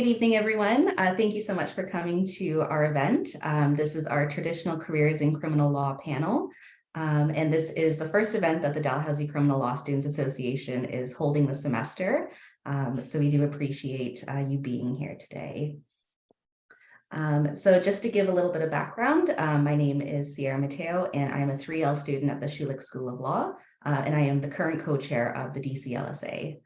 Good evening, everyone. Uh, thank you so much for coming to our event. Um, this is our traditional careers in criminal law panel. Um, and this is the first event that the Dalhousie Criminal Law Students Association is holding this semester. Um, so we do appreciate uh, you being here today. Um, so just to give a little bit of background, um, my name is Sierra Mateo and I am a 3L student at the Schulich School of Law, uh, and I am the current co-chair of the DCLSA.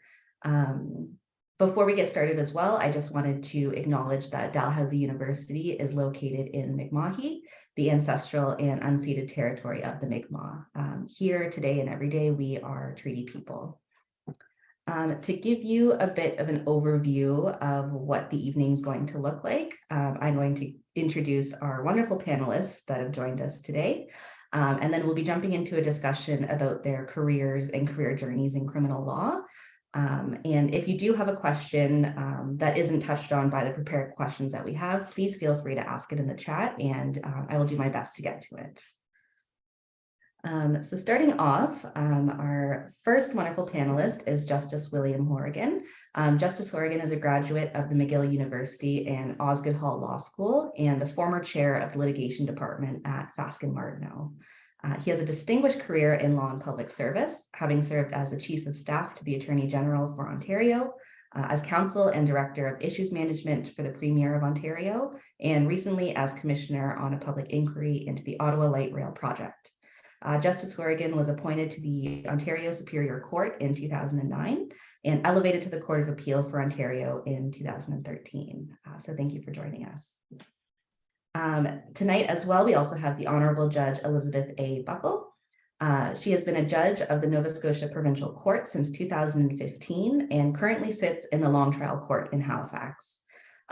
Um, before we get started as well, I just wanted to acknowledge that Dalhousie University is located in Mi'kma'ki, the ancestral and unceded territory of the Mi'kmaq. Um, here today and every day, we are treaty people. Um, to give you a bit of an overview of what the evening is going to look like, um, I'm going to introduce our wonderful panelists that have joined us today. Um, and then we'll be jumping into a discussion about their careers and career journeys in criminal law. Um, and if you do have a question um, that isn't touched on by the prepared questions that we have, please feel free to ask it in the chat and uh, I will do my best to get to it. Um, so starting off, um, our first wonderful panelist is Justice William Hourigan. Um, Justice Hourigan is a graduate of the McGill University and Osgoode Hall Law School and the former chair of the litigation department at Fasken Martineau. Uh, he has a distinguished career in law and public service, having served as the Chief of Staff to the Attorney General for Ontario, uh, as Counsel and Director of Issues Management for the Premier of Ontario, and recently as Commissioner on a public inquiry into the Ottawa Light Rail project. Uh, Justice Hourigan was appointed to the Ontario Superior Court in 2009 and elevated to the Court of Appeal for Ontario in 2013. Uh, so thank you for joining us. Um, tonight as well, we also have the Honorable Judge Elizabeth A. Buckle. Uh, she has been a judge of the Nova Scotia Provincial Court since 2015 and currently sits in the Long Trial Court in Halifax.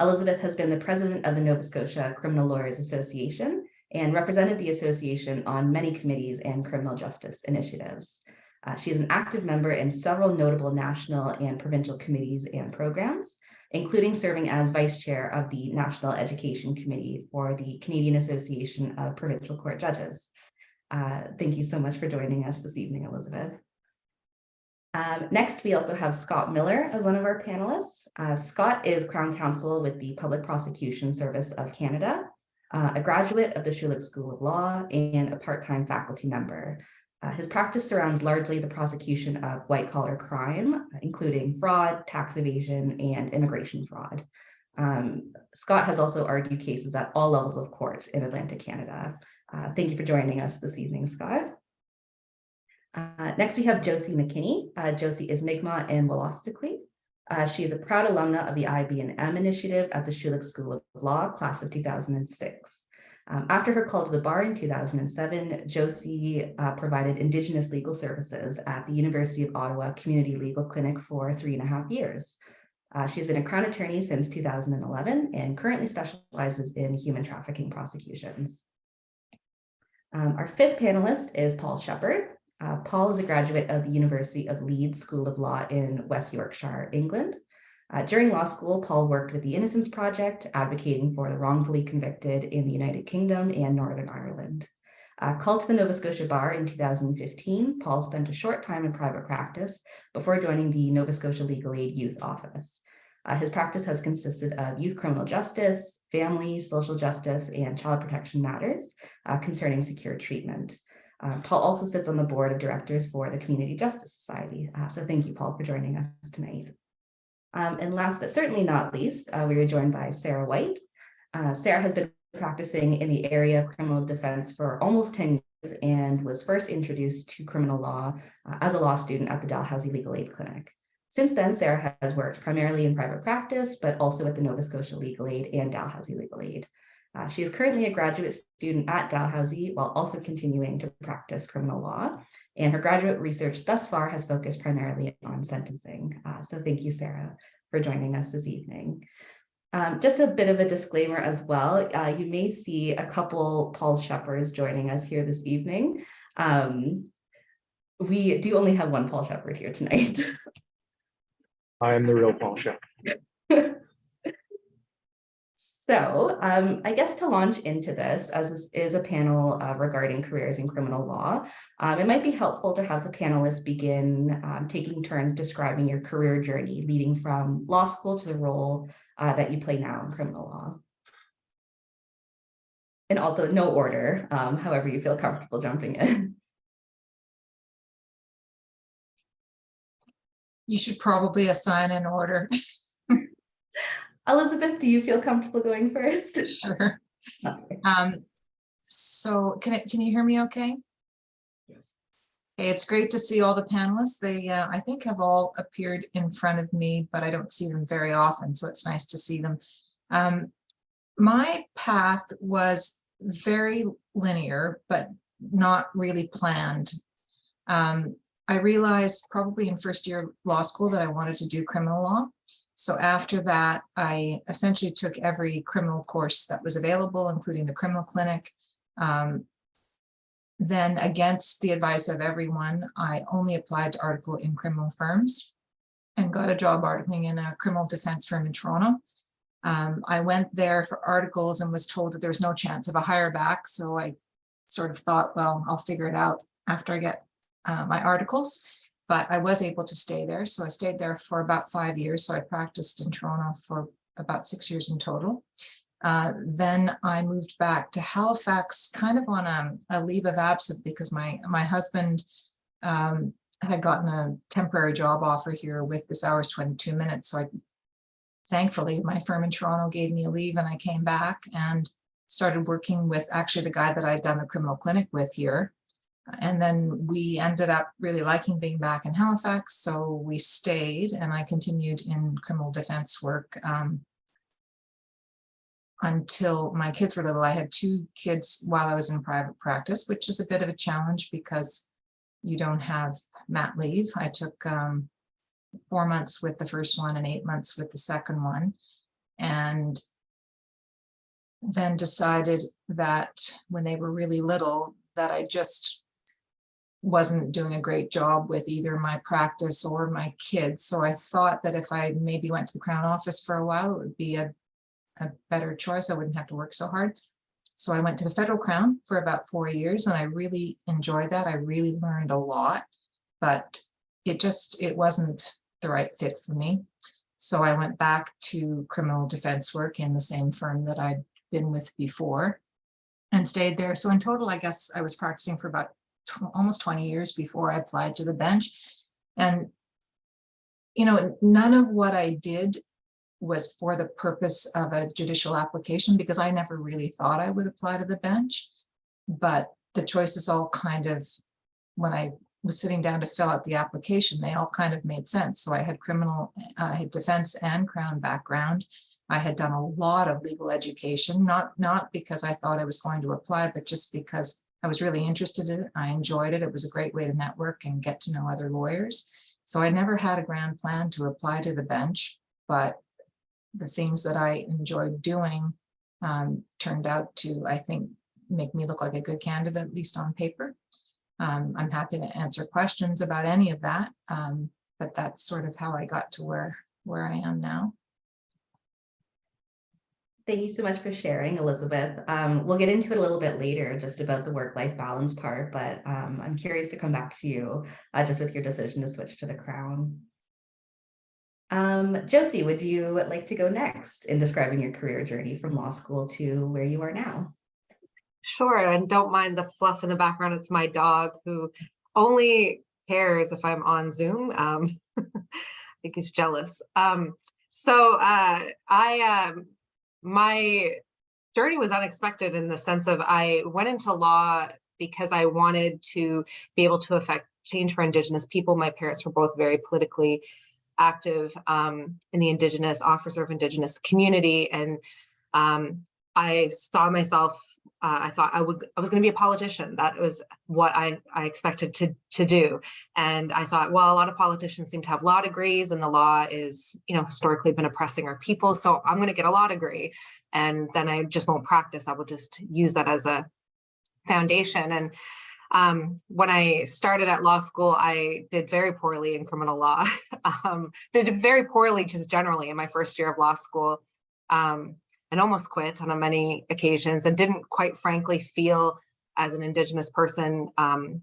Elizabeth has been the president of the Nova Scotia Criminal Lawyers Association and represented the association on many committees and criminal justice initiatives. Uh, she is an active member in several notable national and provincial committees and programs, including serving as vice chair of the National Education Committee for the Canadian Association of Provincial Court Judges. Uh, thank you so much for joining us this evening, Elizabeth. Um, next, we also have Scott Miller as one of our panelists. Uh, Scott is Crown Counsel with the Public Prosecution Service of Canada uh, a graduate of the Schulich School of Law and a part-time faculty member. Uh, his practice surrounds largely the prosecution of white-collar crime, including fraud, tax evasion, and immigration fraud. Um, Scott has also argued cases at all levels of court in Atlantic Canada. Uh, thank you for joining us this evening, Scott. Uh, next, we have Josie McKinney. Uh, Josie is Mi'kmaq and Wolastoqey. Uh, she is a proud alumna of the IB&M initiative at the Schulich School of Law, class of 2006. Um, after her call to the bar in 2007, Josie uh, provided Indigenous legal services at the University of Ottawa Community Legal Clinic for three and a half years. Uh, she's been a Crown Attorney since 2011 and currently specializes in human trafficking prosecutions. Um, our fifth panelist is Paul Shepard. Uh, Paul is a graduate of the University of Leeds School of Law in West Yorkshire, England. Uh, during law school, Paul worked with the Innocence Project, advocating for the wrongfully convicted in the United Kingdom and Northern Ireland. Uh, called to the Nova Scotia Bar in 2015, Paul spent a short time in private practice before joining the Nova Scotia Legal Aid Youth Office. Uh, his practice has consisted of youth criminal justice, family, social justice, and child protection matters uh, concerning secure treatment. Uh, Paul also sits on the board of directors for the Community Justice Society. Uh, so thank you, Paul, for joining us tonight. Um, and last but certainly not least, uh, we are joined by Sarah White. Uh, Sarah has been practicing in the area of criminal defense for almost 10 years and was first introduced to criminal law uh, as a law student at the Dalhousie Legal Aid Clinic. Since then, Sarah has worked primarily in private practice, but also at the Nova Scotia Legal Aid and Dalhousie Legal Aid. Uh, she is currently a graduate student at Dalhousie while also continuing to practice criminal law. And her graduate research thus far has focused primarily on sentencing. Uh, so thank you, Sarah, for joining us this evening. Um, just a bit of a disclaimer as well. Uh, you may see a couple Paul Shepherds joining us here this evening. Um, we do only have one Paul Shepard here tonight. I am the real Paul Shepard. So um, I guess to launch into this, as this is a panel uh, regarding careers in criminal law, um, it might be helpful to have the panelists begin um, taking turns describing your career journey leading from law school to the role uh, that you play now in criminal law. And also no order, um, however you feel comfortable jumping in. You should probably assign an order. Elizabeth, do you feel comfortable going first? Sure. Um, so can it, can you hear me okay? Yes. Hey, it's great to see all the panelists. They, uh, I think have all appeared in front of me, but I don't see them very often, so it's nice to see them. Um, my path was very linear, but not really planned. Um, I realized probably in first year law school that I wanted to do criminal law. So after that, I essentially took every criminal course that was available, including the criminal clinic. Um, then against the advice of everyone, I only applied to article in criminal firms and got a job articling in a criminal defense firm in Toronto. Um, I went there for articles and was told that there was no chance of a hire back. So I sort of thought, well, I'll figure it out after I get uh, my articles but I was able to stay there. So I stayed there for about five years. So I practiced in Toronto for about six years in total. Uh, then I moved back to Halifax kind of on a, a leave of absence because my, my husband um, had gotten a temporary job offer here with This Hour Has 22 Minutes. So I, thankfully my firm in Toronto gave me a leave and I came back and started working with actually the guy that I'd done the criminal clinic with here. And then we ended up really liking being back in Halifax, so we stayed and I continued in criminal defense work um, until my kids were little. I had two kids while I was in private practice, which is a bit of a challenge because you don't have mat leave. I took um, four months with the first one and eight months with the second one. And then decided that when they were really little, that I just wasn't doing a great job with either my practice or my kids. So I thought that if I maybe went to the Crown office for a while, it would be a, a better choice. I wouldn't have to work so hard. So I went to the Federal Crown for about four years and I really enjoyed that. I really learned a lot, but it just, it wasn't the right fit for me. So I went back to criminal defense work in the same firm that I'd been with before and stayed there. So in total, I guess I was practicing for about almost 20 years before I applied to the bench. And, you know, none of what I did was for the purpose of a judicial application because I never really thought I would apply to the bench. But the choices all kind of, when I was sitting down to fill out the application, they all kind of made sense. So I had criminal, uh, I had defense and crown background. I had done a lot of legal education, not, not because I thought I was going to apply, but just because I was really interested in it. I enjoyed it. It was a great way to network and get to know other lawyers. So I never had a grand plan to apply to the bench, but the things that I enjoyed doing um, turned out to, I think, make me look like a good candidate, at least on paper. Um, I'm happy to answer questions about any of that, um, but that's sort of how I got to where, where I am now. Thank you so much for sharing, Elizabeth. Um, we'll get into it a little bit later, just about the work-life balance part, but um, I'm curious to come back to you uh, just with your decision to switch to the Crown. Um, Josie, would you like to go next in describing your career journey from law school to where you are now? Sure, and don't mind the fluff in the background. It's my dog who only cares if I'm on Zoom. Um, I think he's jealous. Um, so uh, I um, my journey was unexpected in the sense of I went into law because I wanted to be able to affect change for Indigenous people. My parents were both very politically active um, in the Indigenous officer of Indigenous community. And um, I saw myself, uh, I thought I would, I was going to be a politician. That was what I, I expected to, to do. And I thought, well, a lot of politicians seem to have law degrees and the law is, you know, historically been oppressing our people. So I'm going to get a law degree and then I just won't practice. I will just use that as a foundation. And um, when I started at law school, I did very poorly in criminal law. um, did very poorly just generally in my first year of law school. Um, and almost quit on many occasions and didn't quite frankly feel as an Indigenous person um,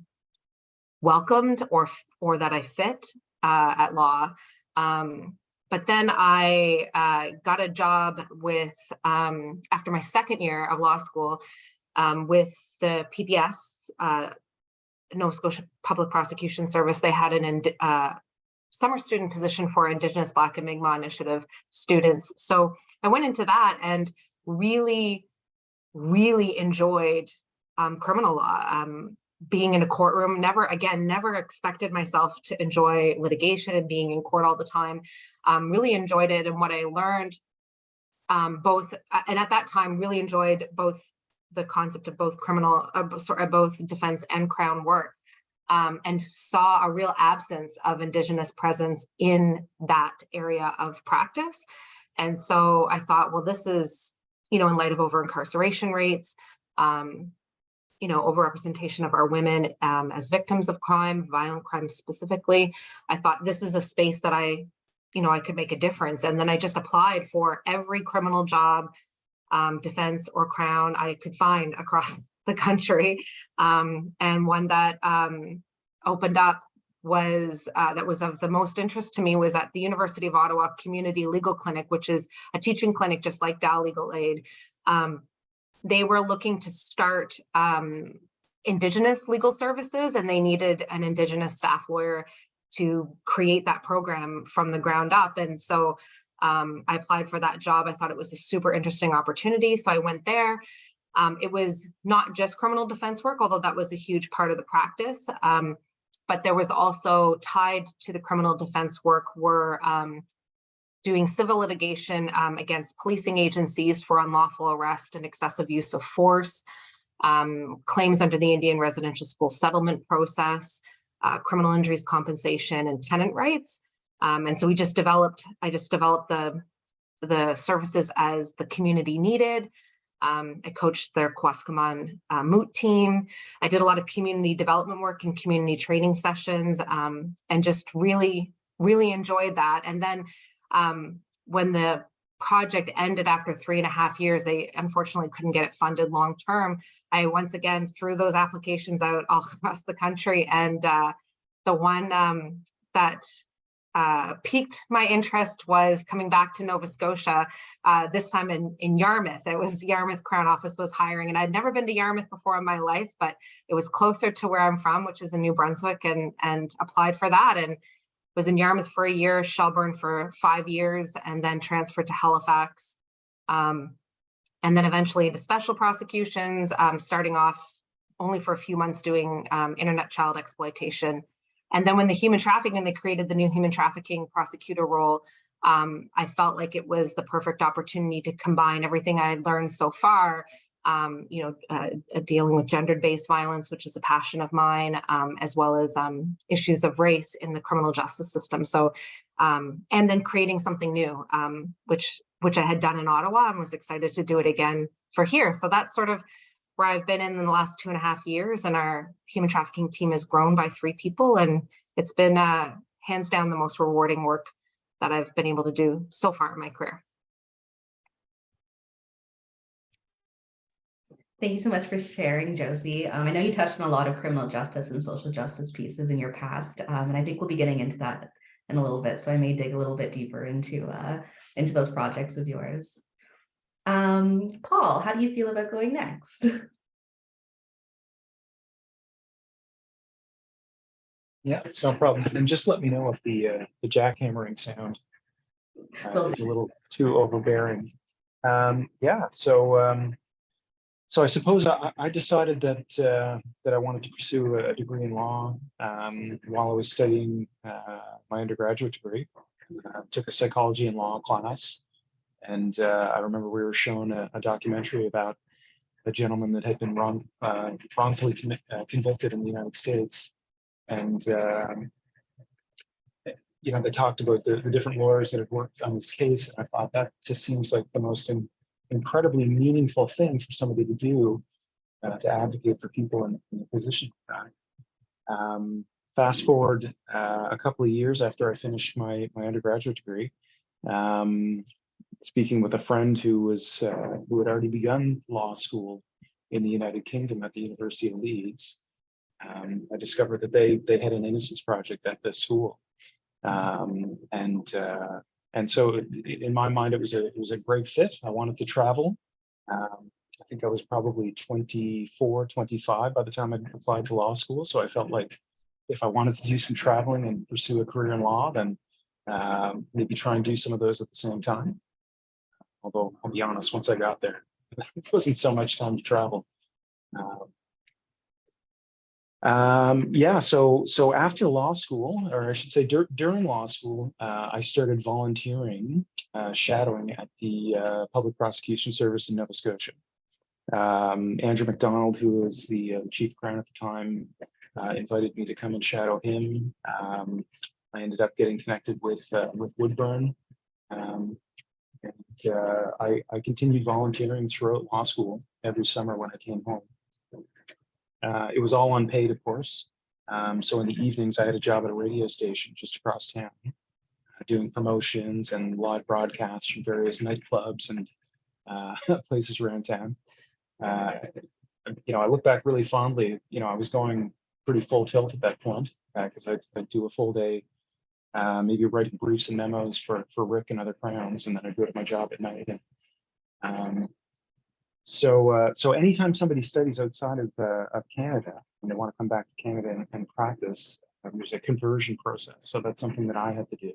welcomed or, or that I fit uh, at law. Um, but then I uh, got a job with, um, after my second year of law school, um, with the PPS, uh, Nova Scotia Public Prosecution Service. They had an uh, summer student position for Indigenous Black and Mi'kmaq Initiative students. So I went into that and really, really enjoyed um, criminal law. Um, being in a courtroom, never again, never expected myself to enjoy litigation and being in court all the time. Um, really enjoyed it, and what I learned, um, both uh, and at that time, really enjoyed both the concept of both criminal, uh, sorry, both defense and crown work, um, and saw a real absence of Indigenous presence in that area of practice. And so I thought, well, this is, you know, in light of over incarceration rates, um, you know, overrepresentation of our women um, as victims of crime, violent crime specifically. I thought this is a space that I, you know, I could make a difference. And then I just applied for every criminal job, um, defense or crown I could find across the country. Um, and one that um, opened up was uh, that was of the most interest to me was at the University of Ottawa Community Legal Clinic, which is a teaching clinic just like Dal Legal Aid. Um, they were looking to start um, Indigenous legal services and they needed an Indigenous staff lawyer to create that program from the ground up. And so um, I applied for that job. I thought it was a super interesting opportunity. So I went there. Um, it was not just criminal defense work, although that was a huge part of the practice. Um, but there was also tied to the criminal defense work were um, doing civil litigation um, against policing agencies for unlawful arrest and excessive use of force, um, claims under the Indian residential school settlement process, uh, criminal injuries compensation and tenant rights. Um, and so we just developed, I just developed the, the services as the community needed. Um, I coached their Kawaskimhon uh, Moot team. I did a lot of community development work and community training sessions um, and just really, really enjoyed that. And then um, when the project ended after three and a half years, they unfortunately couldn't get it funded long term. I once again threw those applications out all across the country and uh, the one um, that uh, piqued my interest was coming back to Nova Scotia, uh, this time in, in Yarmouth. It was Yarmouth Crown Office was hiring and I'd never been to Yarmouth before in my life, but it was closer to where I'm from, which is in New Brunswick and, and applied for that and was in Yarmouth for a year, Shelburne for five years, and then transferred to Halifax. Um, and then eventually into special prosecutions, um, starting off only for a few months doing um, internet child exploitation. And then when the human trafficking, and they created the new human trafficking prosecutor role, um, I felt like it was the perfect opportunity to combine everything I had learned so far, um, you know, uh, uh, dealing with gendered-based violence, which is a passion of mine, um, as well as um, issues of race in the criminal justice system. So, um, and then creating something new, um, which which I had done in Ottawa and was excited to do it again for here. So that's sort of where I've been in the last two and a half years and our human trafficking team has grown by three people and it's been uh, hands down the most rewarding work that I've been able to do so far in my career. Thank you so much for sharing, Josie. Um, I know you touched on a lot of criminal justice and social justice pieces in your past, um, and I think we'll be getting into that in a little bit. So I may dig a little bit deeper into uh, into those projects of yours. Um, Paul, how do you feel about going next? Yeah, it's no problem. And just let me know if the, uh, the jackhammering sound uh, is a little too overbearing. Um, yeah, so, um, so I suppose I, I decided that, uh, that I wanted to pursue a degree in law, um, while I was studying, uh, my undergraduate degree. Uh, Took a psychology and law class. And, uh, I remember we were shown a, a documentary about a gentleman that had been wrong, uh, wrongfully uh, convicted in the United States. And, um, you know, they talked about the, the different lawyers that had worked on this case. And I thought that just seems like the most in- incredibly meaningful thing for somebody to do uh, to advocate for people in, in a position like that. Um, fast forward uh, a couple of years after I finished my, my undergraduate degree, um, speaking with a friend who was, uh, who had already begun law school in the United Kingdom at the University of Leeds, um, I discovered that they, they had an innocence project at this school. Um, and, uh, and so in my mind, it was a, it was a great fit. I wanted to travel. Um, I think I was probably 24, 25 by the time I applied to law school. So I felt like if I wanted to do some traveling and pursue a career in law, then um, maybe try and do some of those at the same time. Although I'll be honest, once I got there, it wasn't so much time to travel. Um, um, yeah, so so after law school, or I should say dur- during law school, uh, I started volunteering, uh, shadowing at the uh, Public Prosecution Service in Nova Scotia. Um, Andrew McDonald, who was the uh, chief crown at the time, uh, invited me to come and shadow him. Um, I ended up getting connected with uh, with Woodburn. Um, and uh, I, I continued volunteering throughout law school every summer when I came home. Uh, it was all unpaid, of course. Um, so in the evenings, I had a job at a radio station just across town, uh, doing promotions and live broadcasts from various nightclubs and uh, places around town. Uh, you know, I look back really fondly. You know, I was going pretty full tilt at that point because I'd, I'd do a full day, uh, maybe writing briefs and memos for for Rick and other crowns, and then I'd go to my job at night. And um, so, uh, so anytime somebody studies outside of uh, of Canada and they want to come back to Canada and, and practice, um, there's a conversion process. So that's something that I had to do.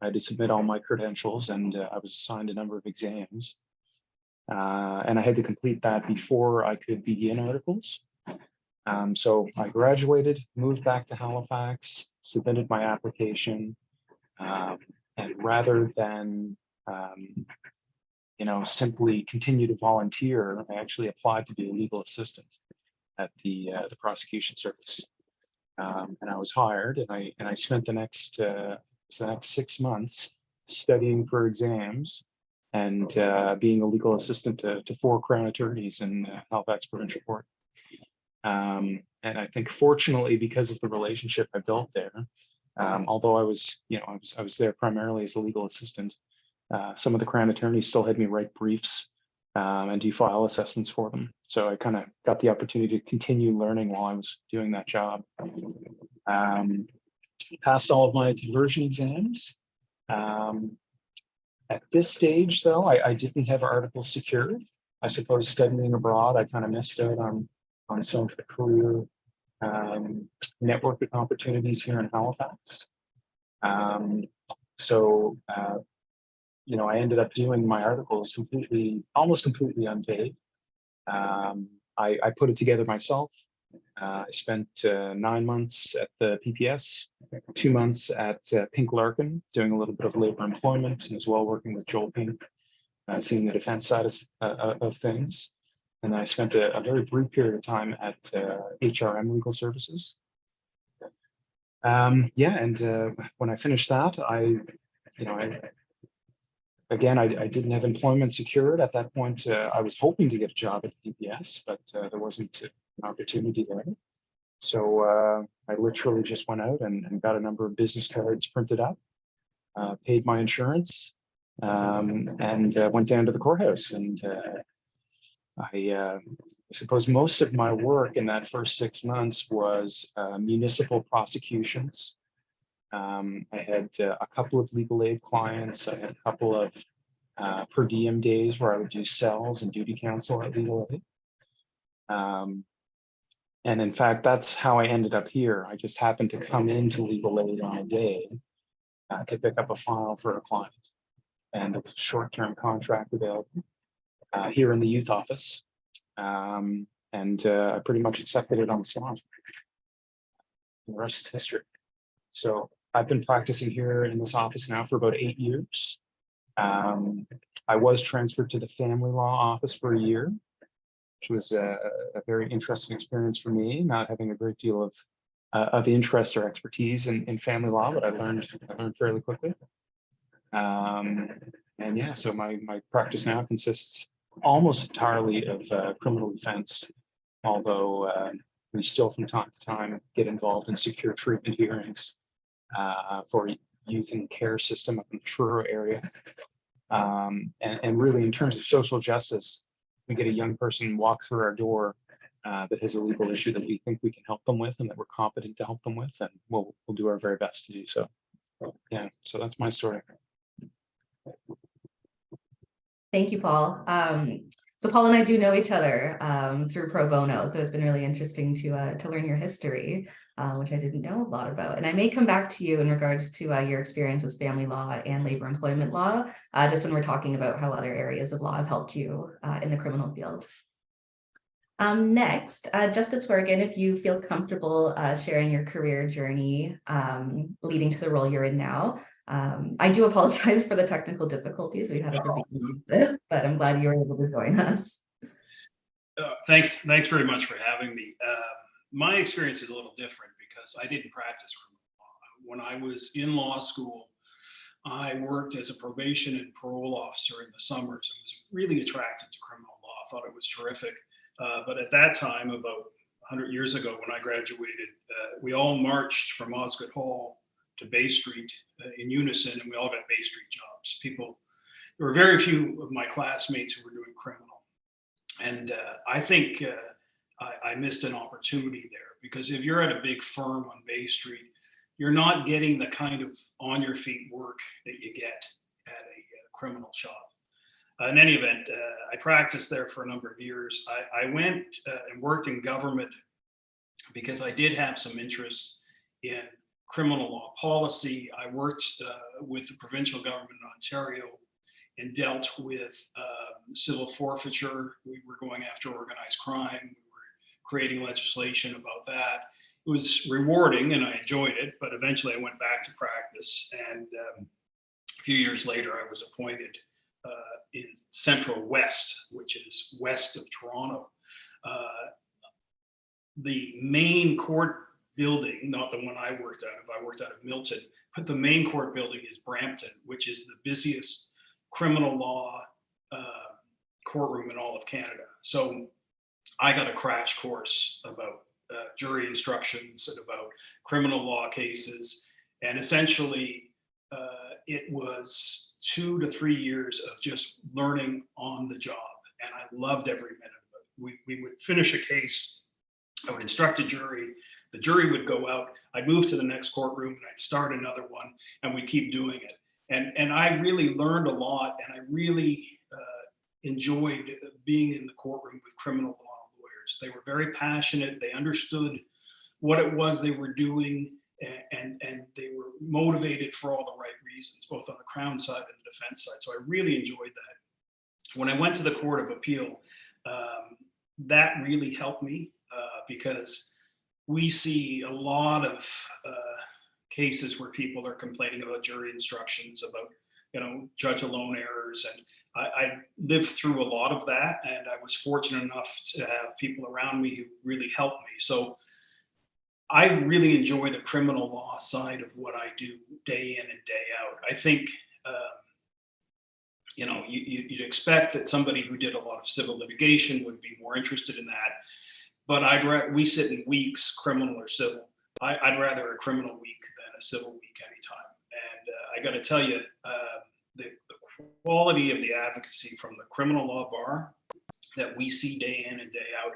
I had to submit all my credentials, and uh, I was assigned a number of exams. Uh, and I had to complete that before I could begin articles. Um, so I graduated, moved back to Halifax, submitted my application, um, and rather than um, you know simply continue to volunteer, I actually applied to be a legal assistant at the uh, the prosecution service, um, and I was hired, and I and I spent the next uh, the next six months studying for exams and uh, being a legal assistant to, to four crown attorneys in uh, Halifax Provincial Court. Um, and I think fortunately, because of the relationship I built there, um, although I was, you know, I was, I was there primarily as a legal assistant, uh, some of the crown attorneys still had me write briefs um, and do file assessments for them. So I kind of got the opportunity to continue learning while I was doing that job. Um, passed all of my conversion exams. Um, at this stage, though, I, I didn't have articles secured. I suppose studying abroad, I kind of missed out on on some of the career um, networking opportunities here in Halifax. Um, so, uh, you know, I ended up doing my articles completely, almost completely unpaid. Um, I, I put it together myself. Uh, I spent uh, nine months at the PPS, two months at uh, Pink Larkin, doing a little bit of labor employment, and as well working with Joel Pink, uh, seeing the defense side of, uh, of things. And I spent a, a very brief period of time at uh, HRM Legal Services. Um, yeah, and uh, when I finished that, I, you know, I, again, I, I didn't have employment secured at that point. Uh, I was hoping to get a job at PPS, but uh, there wasn't an opportunity there. So uh, I literally just went out and, and got a number of business cards printed up, uh, paid my insurance, um, and went down to the courthouse. And I, uh, suppose most of my work in that first six months was uh, municipal prosecutions. Um, I had uh, a couple of legal aid clients. I had a couple of uh, per diem days where I would do cells and duty counsel at legal aid. Um, and in fact, that's how I ended up here. I just happened to come into legal aid on a day uh, to pick up a file for a client. And there was a short-term contract available uh, here in the youth office. Um, and uh, I pretty much accepted it on the spot. The rest is history. So I've been practicing here in this office now for about eight years. Um, I was transferred to the family law office for a year, which was a, a very interesting experience for me, not having a great deal of uh, of interest or expertise in, in family law, but I learned I learned fairly quickly. Um, and yeah, so my my practice now consists almost entirely of uh, criminal defense, although uh, we still from time to time get involved in secure treatment hearings uh, for youth and care system up in the Truro area. Um, and, and really in terms of social justice, we get a young person walk through our door uh, that has a legal issue that we think we can help them with and that we're competent to help them with, and we'll, we'll do our very best to do so. Yeah, so that's my story. Thank you, Paul. Um, so Paul and I do know each other um, through pro bono, so it's been really interesting to uh, to learn your history, uh, which I didn't know a lot about. And I may come back to you in regards to uh, your experience with family law and labor employment law, uh, just when we're talking about how other areas of law have helped you uh, in the criminal field. Um, next, uh, Justice Hourigan, if you feel comfortable uh, sharing your career journey um, leading to the role you're in now, um, I do apologize for the technical difficulties we had at the beginning of this, but I'm glad you were able to join us. Uh, thanks, thanks very much for having me. Uh, my experience is a little different because I didn't practice criminal law. When I was in law school, I worked as a probation and parole officer in the summers and was really attracted to criminal law. I thought it was terrific. Uh, but at that time, about 100 years ago, when I graduated, uh, we all marched from Osgoode Hall to Bay Street uh, in unison, and we all got Bay Street jobs. People, there were very few of my classmates who were doing criminal. And uh, I think uh, I, I missed an opportunity there because if you're at a big firm on Bay Street, you're not getting the kind of on your feet work that you get at a uh, criminal shop. Uh, in any event, uh, I practiced there for a number of years. I, I went and worked in government because I did have some interest in criminal law policy. I worked uh, with the provincial government in Ontario and dealt with um, civil forfeiture. We were going after organized crime. We were creating legislation about that. It was rewarding and I enjoyed it, but eventually I went back to practice. And um, a few years later, I was appointed uh, in Central West, which is west of Toronto. Uh, the main court building, not the one I worked out of, I worked out of Milton, but the main court building is Brampton, which is the busiest criminal law uh, courtroom in all of Canada. So I got a crash course about uh, jury instructions and about criminal law cases. And essentially, uh, it was two to three years of just learning on the job. And I loved every minute of it. We, we would finish a case, I would instruct a jury, the jury would go out, I'd move to the next courtroom and I'd start another one and we keep doing it. And, and I really learned a lot and I really uh, enjoyed being in the courtroom with criminal law lawyers. They were very passionate. They understood what it was they were doing and, and, they were motivated for all the right reasons, both on the Crown side and the defense side. So I really enjoyed that. When I went to the Court of Appeal, um, that really helped me uh, because we see a lot of uh, cases where people are complaining about jury instructions, about you know judge alone errors, and I, I, lived through a lot of that, and I was fortunate enough to have people around me who really helped me. So I really enjoy the criminal law side of what I do day in and day out. I think. Um, you know, you, you'd expect that somebody who did a lot of civil litigation would be more interested in that but I'd we sit in weeks, criminal or civil. I, would rather a criminal week than a civil week anytime. And uh, I got to tell you, uh, the, the quality of the advocacy from the criminal law bar that we see day in and day out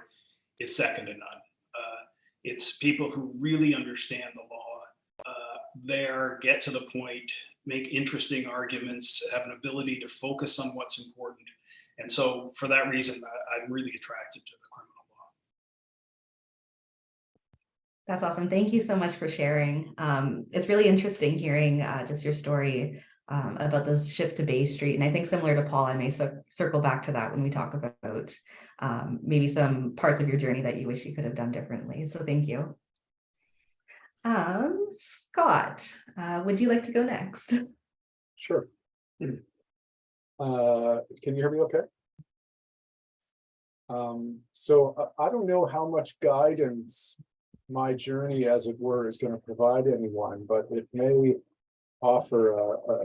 is second to none. Uh, it's people who really understand the law. Uh, there, get to the point, make interesting arguments, have an ability to focus on what's important. And so, for that reason, I, I'm really attracted to the That's awesome. Thank you so much for sharing. Um, it's really interesting hearing uh, just your story um, about this shift to Bay Street. And I think similar to Paul, I may circle back to that when we talk about um, maybe some parts of your journey that you wish you could have done differently. So thank you. Um, Scott, uh, would you like to go next? Sure. Uh, can you hear me okay? Um, so I, I don't know how much guidance my journey, as it were, is going to provide anyone, but it may offer a, a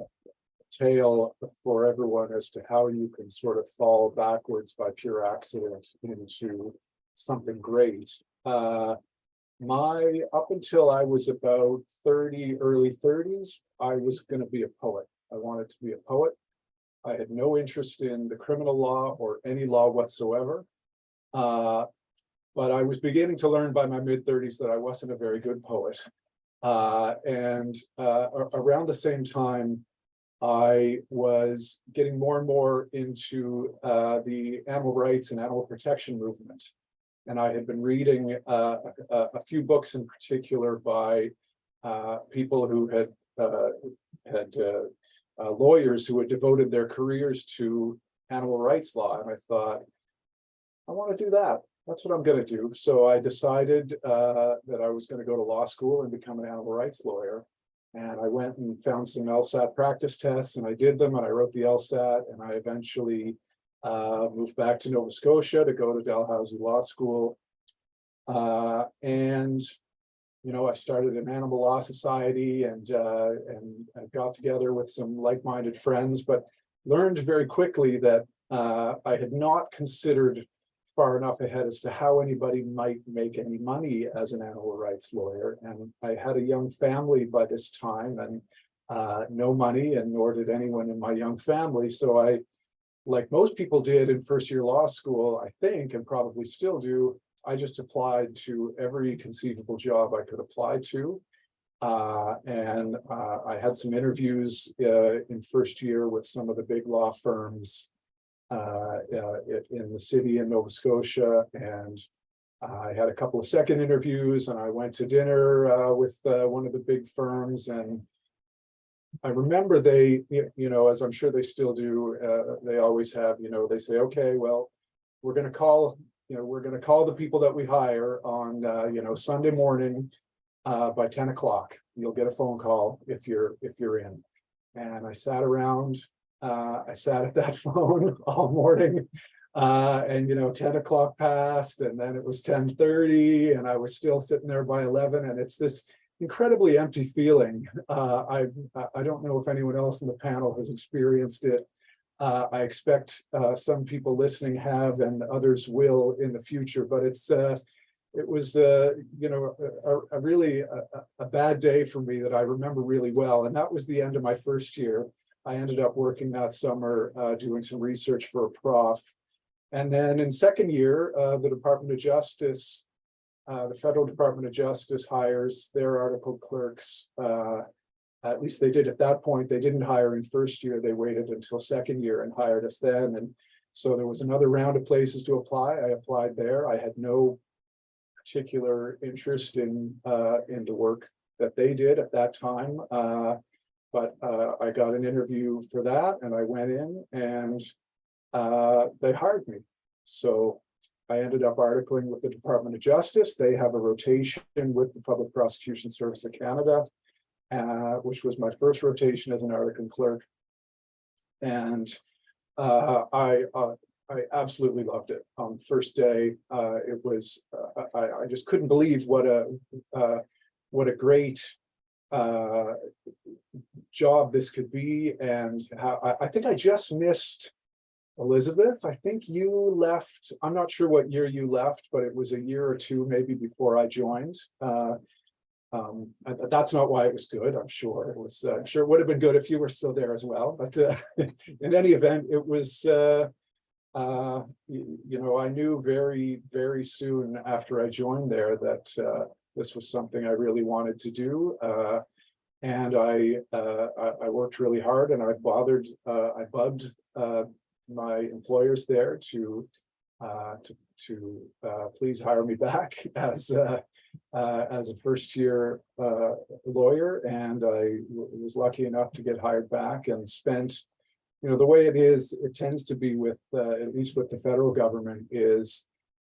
tale for everyone as to how you can sort of fall backwards by pure accident into something great. Uh, my up until I was about 30, early 30s, I was going to be a poet. I wanted to be a poet. I had no interest in the criminal law or any law whatsoever. Uh, but I was beginning to learn by my mid thirties that I wasn't a very good poet. Uh, and, uh, around the same time, I was getting more and more into, uh, the animal rights and animal protection movement. And I had been reading, uh, a, a few books in particular by, uh, people who had, uh, had, lawyers who had devoted their careers to animal rights law, and I thought, I want to do that. That's what I'm gonna do. So I decided uh that I was gonna go to law school and become an animal rights lawyer. And I went and found some LSAT practice tests and I did them and I wrote the LSAT and I eventually uh moved back to Nova Scotia to go to Dalhousie Law School. Uh, and you know, I started an animal law society and uh and I got together with some like-minded friends, but learned very quickly that uh I had not considered far enough ahead as to how anybody might make any money as an animal rights lawyer. And I had a young family by this time and uh, no money and nor did anyone in my young family. So I, like most people did in first year law school, I think, and probably still do, I just applied to every conceivable job I could apply to. Uh, and uh, I had some interviews uh, in first year with some of the big law firms uh, uh, in the city in Nova Scotia and I had a couple of second interviews and I went to dinner uh, with uh, one of the big firms and I remember they, you know, as I'm sure they still do, uh, they always have, you know, they say, okay, well, we're gonna call, you know, we're gonna call the people that we hire on, uh, you know, Sunday morning uh, by ten o'clock. You'll get a phone call if you're, if you're in. And I sat around uh, I sat at that phone all morning. Uh, and you know, ten o'clock passed and then it was ten thirty and I was still sitting there by eleven and it's this incredibly empty feeling. Uh, I, I don't know if anyone else in the panel has experienced it. Uh, I expect, uh, some people listening have and others will in the future, but it's, uh, it was, uh, you know, a, a really, a- a bad day for me that I remember really well. And that was the end of my first year. I ended up working that summer, uh, doing some research for a prof. And then in second year, uh, the Department of Justice, uh, the Federal Department of Justice hires their article clerks. Uh, at least they did at that point. They didn't hire in first year. They waited until second year and hired us then. And so there was another round of places to apply. I applied there. I had no particular interest in, uh, in the work that they did at that time. But uh, I got an interview for that and I went in and uh, they hired me. So I ended up articling with the Department of Justice. They have a rotation with the Public Prosecution Service of Canada, uh, which was my first rotation as an article clerk. And uh, I, uh, I absolutely loved it. On the first day, uh, it was, uh, I, I just couldn't believe what a, uh, what a great uh, job this could be and how, I, I think I just missed Elizabeth, I think you left, I'm not sure what year you left, but it was a year or two maybe before I joined. Uh, um, that's not why it was good, I'm sure. It was, uh, I'm sure it would have been good if you were still there as well, but uh, in any event, it was uh, uh, you, know, I knew very, very soon after I joined there that uh, this was something I really wanted to do. Uh, and I, uh, I, I worked really hard and I bothered, uh, I bugged, uh, my employers there to, uh, to, to, uh, please hire me back as, uh, as a first year, lawyer. And I was lucky enough to get hired back and spent, you know, the way it is, it tends to be with, at least with the federal government is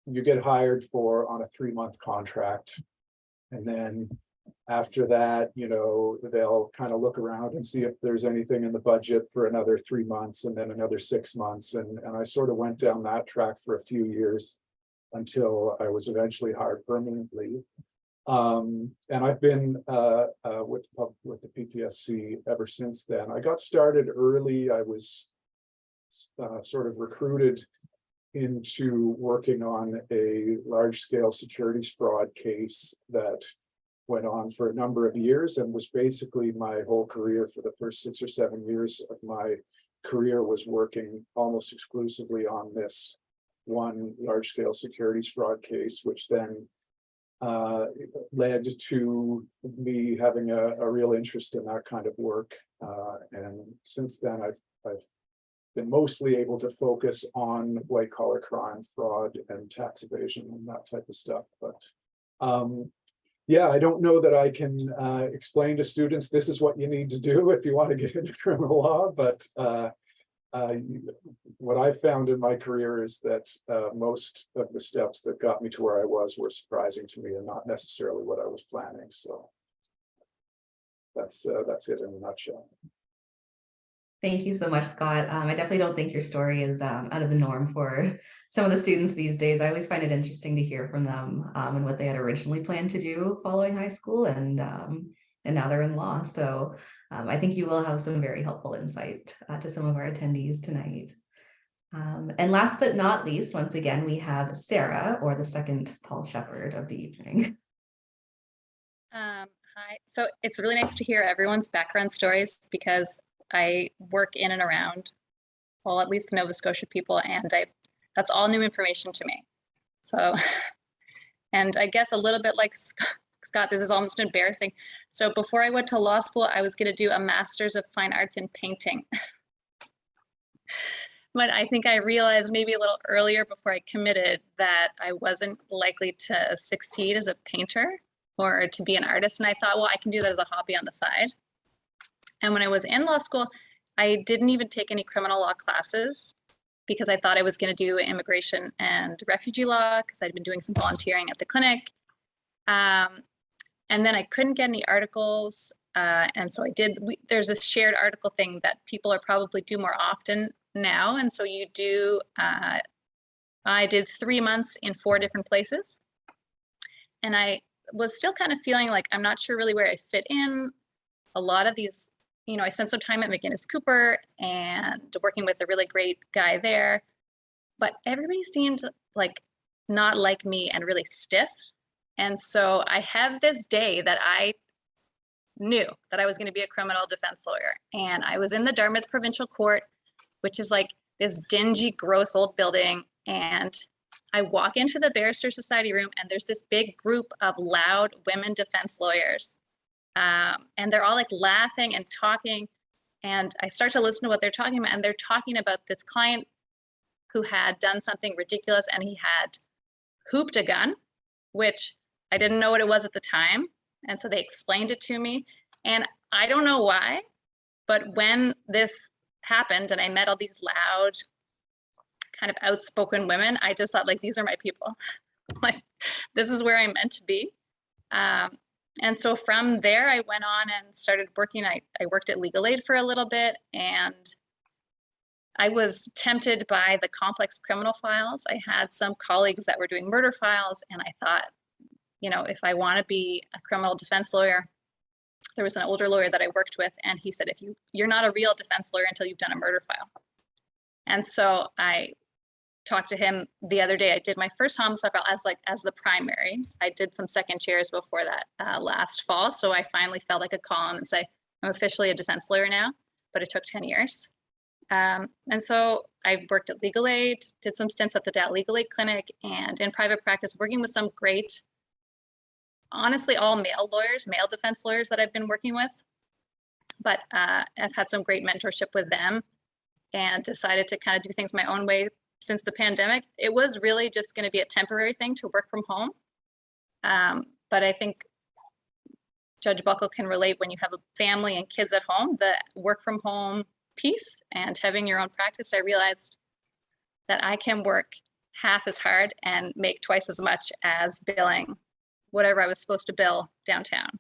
you get hired for on a three-month contract. And then after that, you know, they'll kind of look around and see if there's anything in the budget for another three months and then another six months. And, and I sort of went down that track for a few years until I was eventually hired permanently. Um, and I've been, uh, uh, with, with the PPSC ever since then. I got started early. I was uh, sort of recruited into working on a large-scale securities fraud case that went on for a number of years and was basically my whole career for the first six or seven years of my career was working almost exclusively on this one large-scale securities fraud case, which then uh, led to me having a, a real interest in that kind of work. Uh, and since then, I've, I've been mostly able to focus on white collar crime, fraud and tax evasion and that type of stuff, but um, yeah, I don't know that I can uh, explain to students, this is what you need to do if you want to get into criminal law, but uh, uh, what I found in my career is that uh, most of the steps that got me to where I was were surprising to me and not necessarily what I was planning, so. That's, uh, that's it in a nutshell. Thank you so much, Scott. Um, I definitely don't think your story is um, out of the norm for some of the students these days. I always find it interesting to hear from them um, and what they had originally planned to do following high school and um, and now they're in law. So um, I think you will have some very helpful insight uh, to some of our attendees tonight. Um, and last but not least, once again, we have Sarah, or the second Paul Shepherd of the evening. Hi, so it's really nice to hear everyone's background stories because I work in and around, well, at least the Nova Scotia people, and I, that's all new information to me. So, and I guess a little bit like Scott, this is almost embarrassing. So before I went to law school, I was gonna do a Master's of Fine Arts in Painting. But I think I realized maybe a little earlier before I committed that I wasn't likely to succeed as a painter or to be an artist. And I thought, well, I can do that as a hobby on the side. And when I was in law school, I didn't even take any criminal law classes because I thought I was going to do immigration and refugee law because I'd been doing some volunteering at the clinic. Um, and then I couldn't get any articles. Uh, and so I did, we, there's this shared article thing that people are probably do more often now. And so you do, uh, I did three months in four different places. And I was still kind of feeling like I'm not sure really where I fit in. A lot of these, you know, I spent some time at McInnes Cooper and working with a really great guy there, but everybody seemed like not like me and really stiff. And so I have this day that I knew that I was going to be a criminal defense lawyer. And I was in the Dartmouth Provincial Court, which is like this dingy, gross old building. And I walk into the Barrister Society room and there's this big group of loud women defense lawyers. Um, and they're all like laughing and talking. And I start to listen to what they're talking about and they're talking about this client who had done something ridiculous and he had hooped a gun, which I didn't know what it was at the time. And so they explained it to me. And I don't know why, but when this happened and I met all these loud, kind of outspoken women, I just thought like, these are my people. like, this is where I'm meant to be. Um, and so from there, I went on and started working. I, I worked at Legal Aid for a little bit and I was tempted by the complex criminal files. I had some colleagues that were doing murder files and I thought, you know, if I want to be a criminal defense lawyer, there was an older lawyer that I worked with and he said, if you, you're not a real defense lawyer until you've done a murder file. And so I talked to him the other day. I did my first homicide file as like as the primary. I did some second chairs before that uh, last fall. So I finally felt like a call and say, I'm officially a defense lawyer now, but it took 10 years. Um, and so I worked at Legal Aid, did some stints at the Dal Legal Aid Clinic and in private practice, working with some great, honestly, all male lawyers, male defense lawyers that I've been working with. But uh, I've had some great mentorship with them and decided to kind of do things my own way since the pandemic. It was really just going to be a temporary thing to work from home. Um, but I think Judge Buckle can relate when you have a family and kids at home, the work from home piece and having your own practice, I realized that I can work half as hard and make twice as much as billing whatever I was supposed to bill downtown.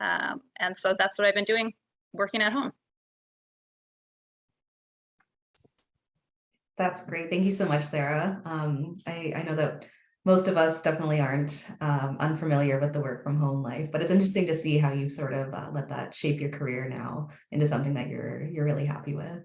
Um, and so that's what I've been doing, working at home. That's great. Thank you so much, Sarah. Um, I, I know that most of us definitely aren't um, unfamiliar with the work from home life, but it's interesting to see how you sort of uh, let that shape your career now into something that you're you're really happy with.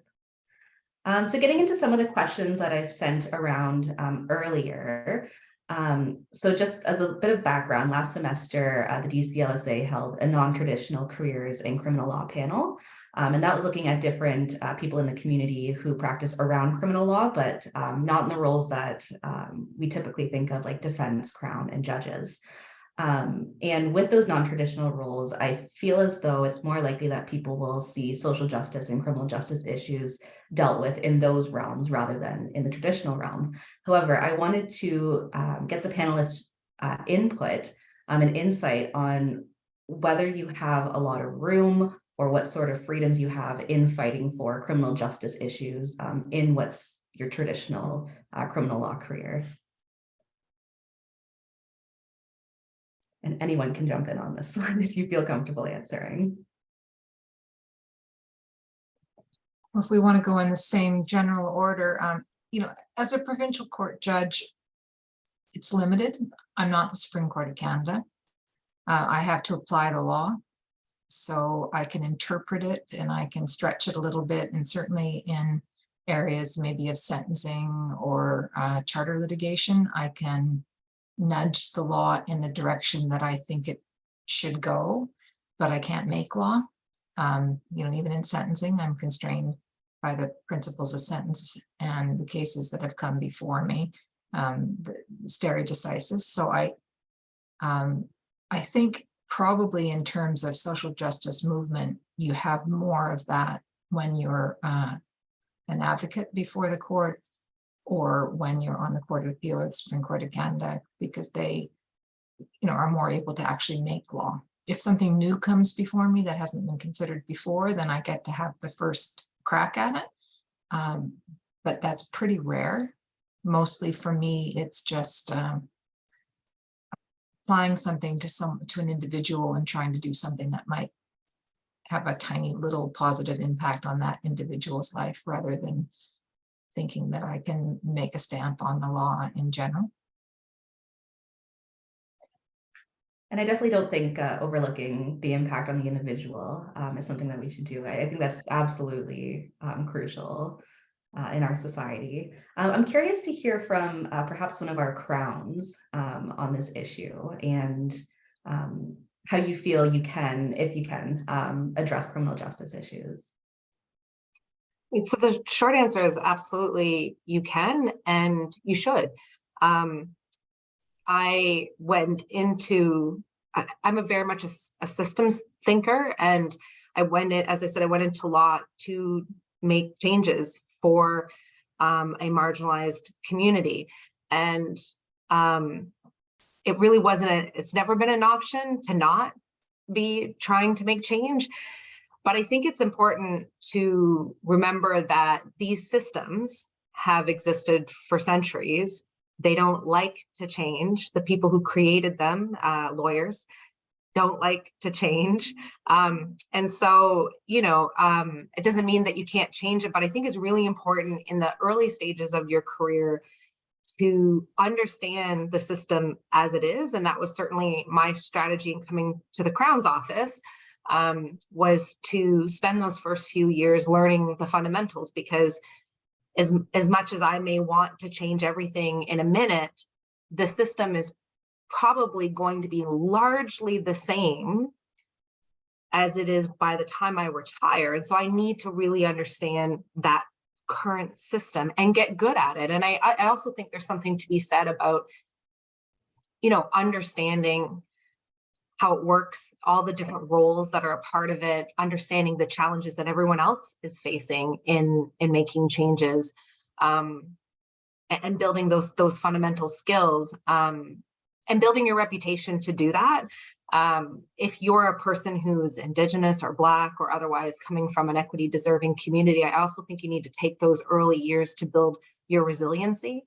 Um, so getting into some of the questions that I've sent around um, earlier. Um, so just a little bit of background, last semester, uh, the DCLSA held a non-traditional careers in criminal law panel. Um, and that was looking at different uh, people in the community who practice around criminal law, but um, not in the roles that um, we typically think of like defense, crown, and judges. Um, and with those non-traditional roles, I feel as though it's more likely that people will see social justice and criminal justice issues dealt with in those realms rather than in the traditional realm. However, I wanted to um, get the panelists' uh, input um, and insight on whether you have a lot of room or what sort of freedoms you have in fighting for criminal justice issues um, in what's your traditional uh, criminal law career. And anyone can jump in on this one if you feel comfortable answering. Well, If we want to go in the same general order, um, you know, as a provincial court judge, it's limited. I'm not the Supreme Court of Canada. Uh, I have to apply the law. So I can interpret it and I can stretch it a little bit and certainly in areas maybe of sentencing or uh, charter litigation, I can nudge the law in the direction that I think it should go, but I can't make law. Um, you know, even in sentencing, I'm constrained by the principles of sentence and the cases that have come before me, um, the stare decisis. So I, um, I think probably in terms of social justice movement, you have more of that when you're uh, an advocate before the court or when you're on the Court of Appeal or the Supreme Court of Canada, because they, you know, are more able to actually make law. If something new comes before me that hasn't been considered before, then I get to have the first crack at it. Um, but that's pretty rare. Mostly for me, it's just um, applying something to some to an individual and trying to do something that might have a tiny little positive impact on that individual's life rather than thinking that I can make a stamp on the law in general. And I definitely don't think uh, overlooking the impact on the individual um, is something that we should do. I, I think that's absolutely um, crucial uh, in our society. Um, I'm curious to hear from uh, perhaps one of our crowns um, on this issue and um, how you feel you can, if you can, um, address criminal justice issues. So the short answer is absolutely you can and you should. Um, I went into, I, am a very much a, a, systems thinker and I went in, as I said, I went into law to make changes for um, a marginalized community. And um, it really wasn't, a, it's never been an option to not be trying to make change. But I think it's important to remember that these systems have existed for centuries. They don't like to change. The people who created them, uh, lawyers, don't like to change. Um, and so, you know, um, it doesn't mean that you can't change it, but I think it's really important in the early stages of your career to understand the system as it is. And that was certainly my strategy in coming to the Crown's office um, was to spend those first few years learning the fundamentals because as, as much as I may want to change everything in a minute, the system is probably going to be largely the same as it is by the time I retire. And so I need to really understand that current system and get good at it. And I, I also think there's something to be said about, you know, understanding how it works, all the different roles that are a part of it, understanding the challenges that everyone else is facing in, in making changes, um, and, and, building those, those fundamental skills, um, and building your reputation to do that. Um, if you're a person who's Indigenous or Black or otherwise coming from an equity deserving community, I also think you need to take those early years to build your resiliency.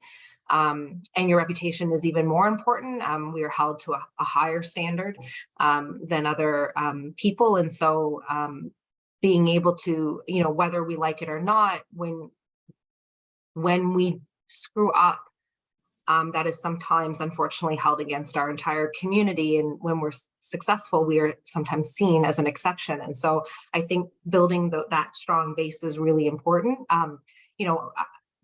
Um, and your reputation is even more important. Um, we are held to a, a higher standard um, than other um, people. And so um, being able to, you know, whether we like it or not, when, when we screw up, um, that is sometimes unfortunately held against our entire community. And when we're successful, we are sometimes seen as an exception. And so I think building the, that strong base is really important. you know,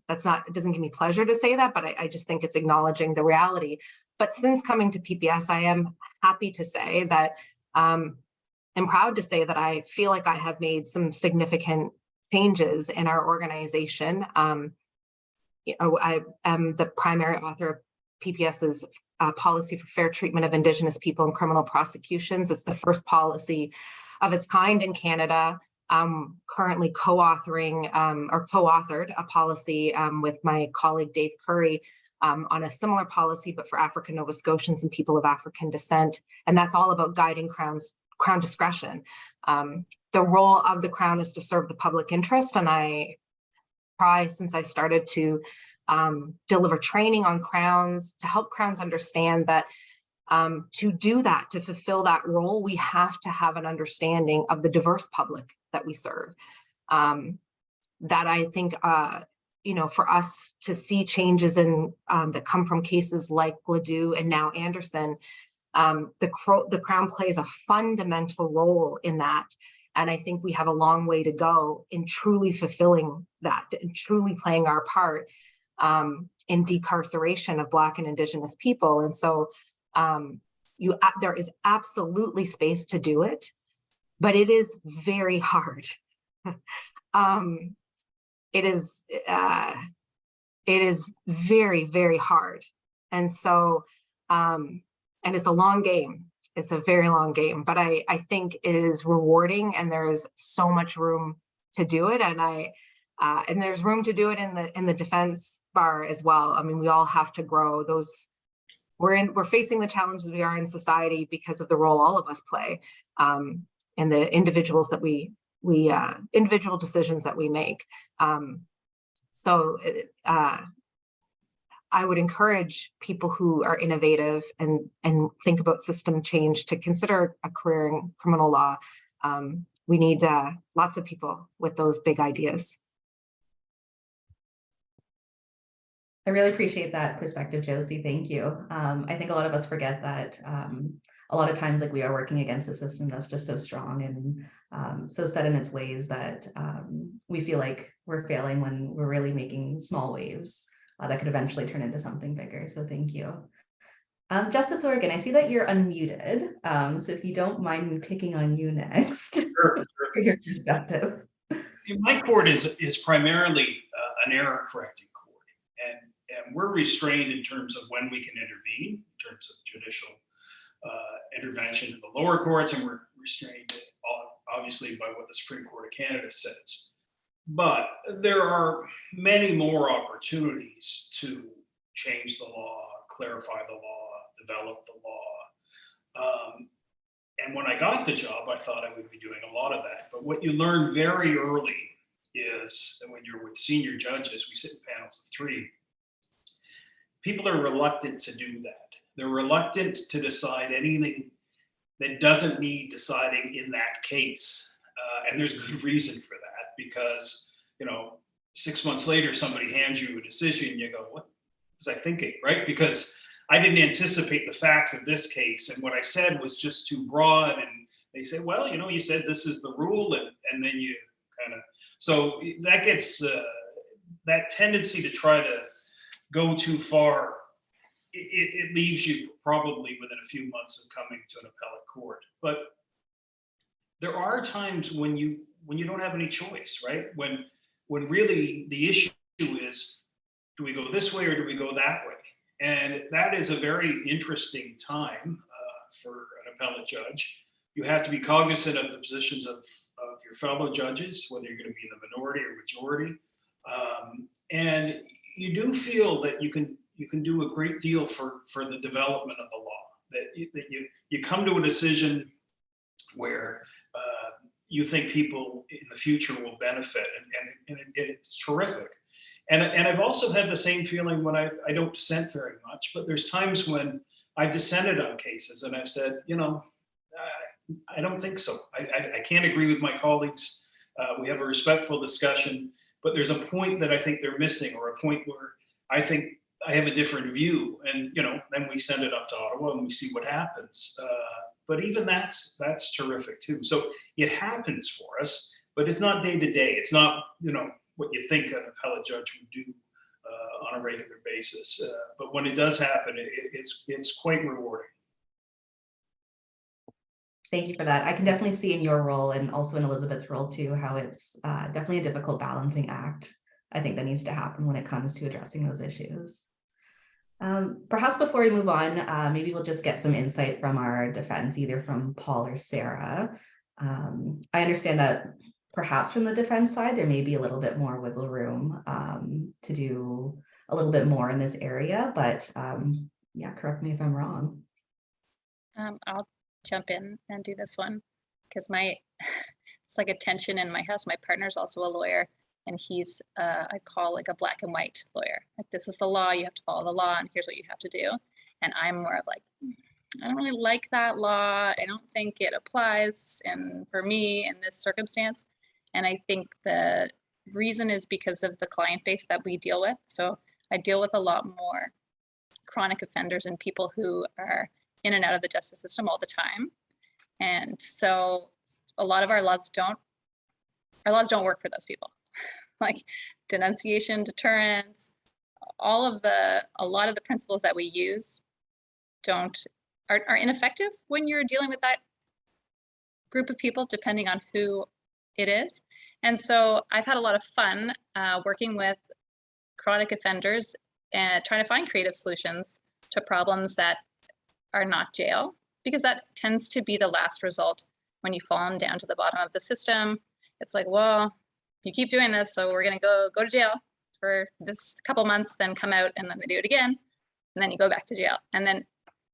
that's not, it doesn't give me pleasure to say that, but I, I just think it's acknowledging the reality. But since coming to PPS, I am happy to say that um, am proud to say that I feel like I have made some significant changes in our organization. Um, know, I am the primary author of PPS's uh, policy for fair treatment of Indigenous people in criminal prosecutions. It's the first policy of its kind in Canada. Um, currently co-authoring um, or co-authored a policy um, with my colleague Dave Curry um, on a similar policy, but for African Nova Scotians and people of African descent. And that's all about guiding Crown's Crown discretion. Um, the role of the Crown is to serve the public interest, and I since I started to um, deliver training on Crowns to help Crowns understand that um, to do that, to fulfill that role, we have to have an understanding of the diverse public that we serve. Um, that I think, uh, you know, for us to see changes in um, that come from cases like Gladue and now Anderson, um, the, the Crown plays a fundamental role in that. And I think we have a long way to go in truly fulfilling that and truly playing our part um, in decarceration of Black and Indigenous people. And so um, you, there is absolutely space to do it, but it is very hard. um, it is, uh, it is very, very hard. And so, um, and it's a long game. It's a very long game, but I, I think it is rewarding and there is so much room to do it. And I, uh, and there's room to do it in the, in the defense bar as well. I mean, we all have to grow those. We're in, we're facing the challenges we are in society because of the role all of us play um, and the individuals that we, we, uh, individual decisions that we make. Um, so, uh, I would encourage people who are innovative and, and think about system change to consider a career in criminal law. Um, we need uh, lots of people with those big ideas. I really appreciate that perspective, Josie. Thank you. Um, I think a lot of us forget that um, a lot of times like we are working against a system that's just so strong and um, so set in its ways that um, we feel like we're failing when we're really making small waves uh, that could eventually turn into something bigger. So thank you. Um, Justice Hourigan, I see that you're unmuted. Um, so if you don't mind me picking on you next Sure, for your perspective. My court is, is primarily uh, an error correcting court. And, and we're restrained in terms of when we can intervene, in terms of judicial uh, intervention in the lower courts, and we're restrained uh, obviously by what the Supreme Court of Canada says. But there are many more opportunities to change the law, clarify the law, develop the law. Um, and when I got the job, I thought I would be doing a lot of that. But what you learn very early is that when you're with senior judges, we sit in panels of three, people are reluctant to do that. They're reluctant to decide anything that doesn't need deciding in that case. Uh, and there's good reason for because, you know, six months later, somebody hands you a decision, you go, what was I thinking, right? Because I didn't anticipate the facts of this case. And what I said was just too broad. And they say, well, you know, you said this is the rule. And, and then you kind of, so that gets, uh, that tendency to try to go too far, it, it, it leaves you probably within a few months of coming to an appellate court. But there are times when you when you don't have any choice, right? When when really the issue is, do we go this way or do we go that way? And that is a very interesting time uh, for an appellate judge. You have to be cognizant of the positions of, of your fellow judges, whether you're going to be in the minority or majority. Um, and you do feel that you can you can do a great deal for for the development of the law. That you, that you you come to a decision where you think people in the future will benefit, and, and, and it, it's terrific. And, and I've also had the same feeling when I, I don't dissent very much, but there's times when I've dissented on cases and I've said, you know, uh, I don't think so. I, I, I, can't agree with my colleagues. Uh, we have a respectful discussion, but there's a point that I think they're missing or a point where I think I have a different view. And, you know, then we send it up to Ottawa and we see what happens. Uh, but even that's that's terrific too. So it happens for us, but it's not day to day. It's not, you know, what you think an appellate judge would do uh, on a regular basis. Uh, but when it does happen, it, it's it's quite rewarding. Thank you for that. I can definitely see in your role and also in Elizabeth's role too, how it's uh, definitely a difficult balancing act. I think that needs to happen when it comes to addressing those issues. Um, perhaps before we move on, uh, maybe we'll just get some insight from our defense, either from Paul or Sarah. Um, I understand that perhaps from the defense side, there may be a little bit more wiggle room um, to do a little bit more in this area, but um, yeah, correct me if I'm wrong. Um, I'll jump in and do this one because my it's like a tension in my house. My partner's also a lawyer and he's uh, I call like a black and white lawyer. Like this is the law, you have to follow the law, and here's what you have to do. And I'm more of like, "Mm, I don't really like that law. I don't think it applies and for me in this circumstance. And I think the reason is because of the client base that we deal with. So I deal with a lot more chronic offenders and people who are in and out of the justice system all the time. And so a lot of our laws don't, our laws don't work for those people. like denunciation, deterrence, all of the, a lot of the principles that we use don't, are, are ineffective when you're dealing with that group of people, depending on who it is. And so I've had a lot of fun uh, working with chronic offenders and trying to find creative solutions to problems that are not jail, because that tends to be the last result when you fall down to the bottom of the system. It's like, well, you keep doing this, so we're gonna go go to jail for this couple months, then come out and then we do it again, and then you go back to jail. And then,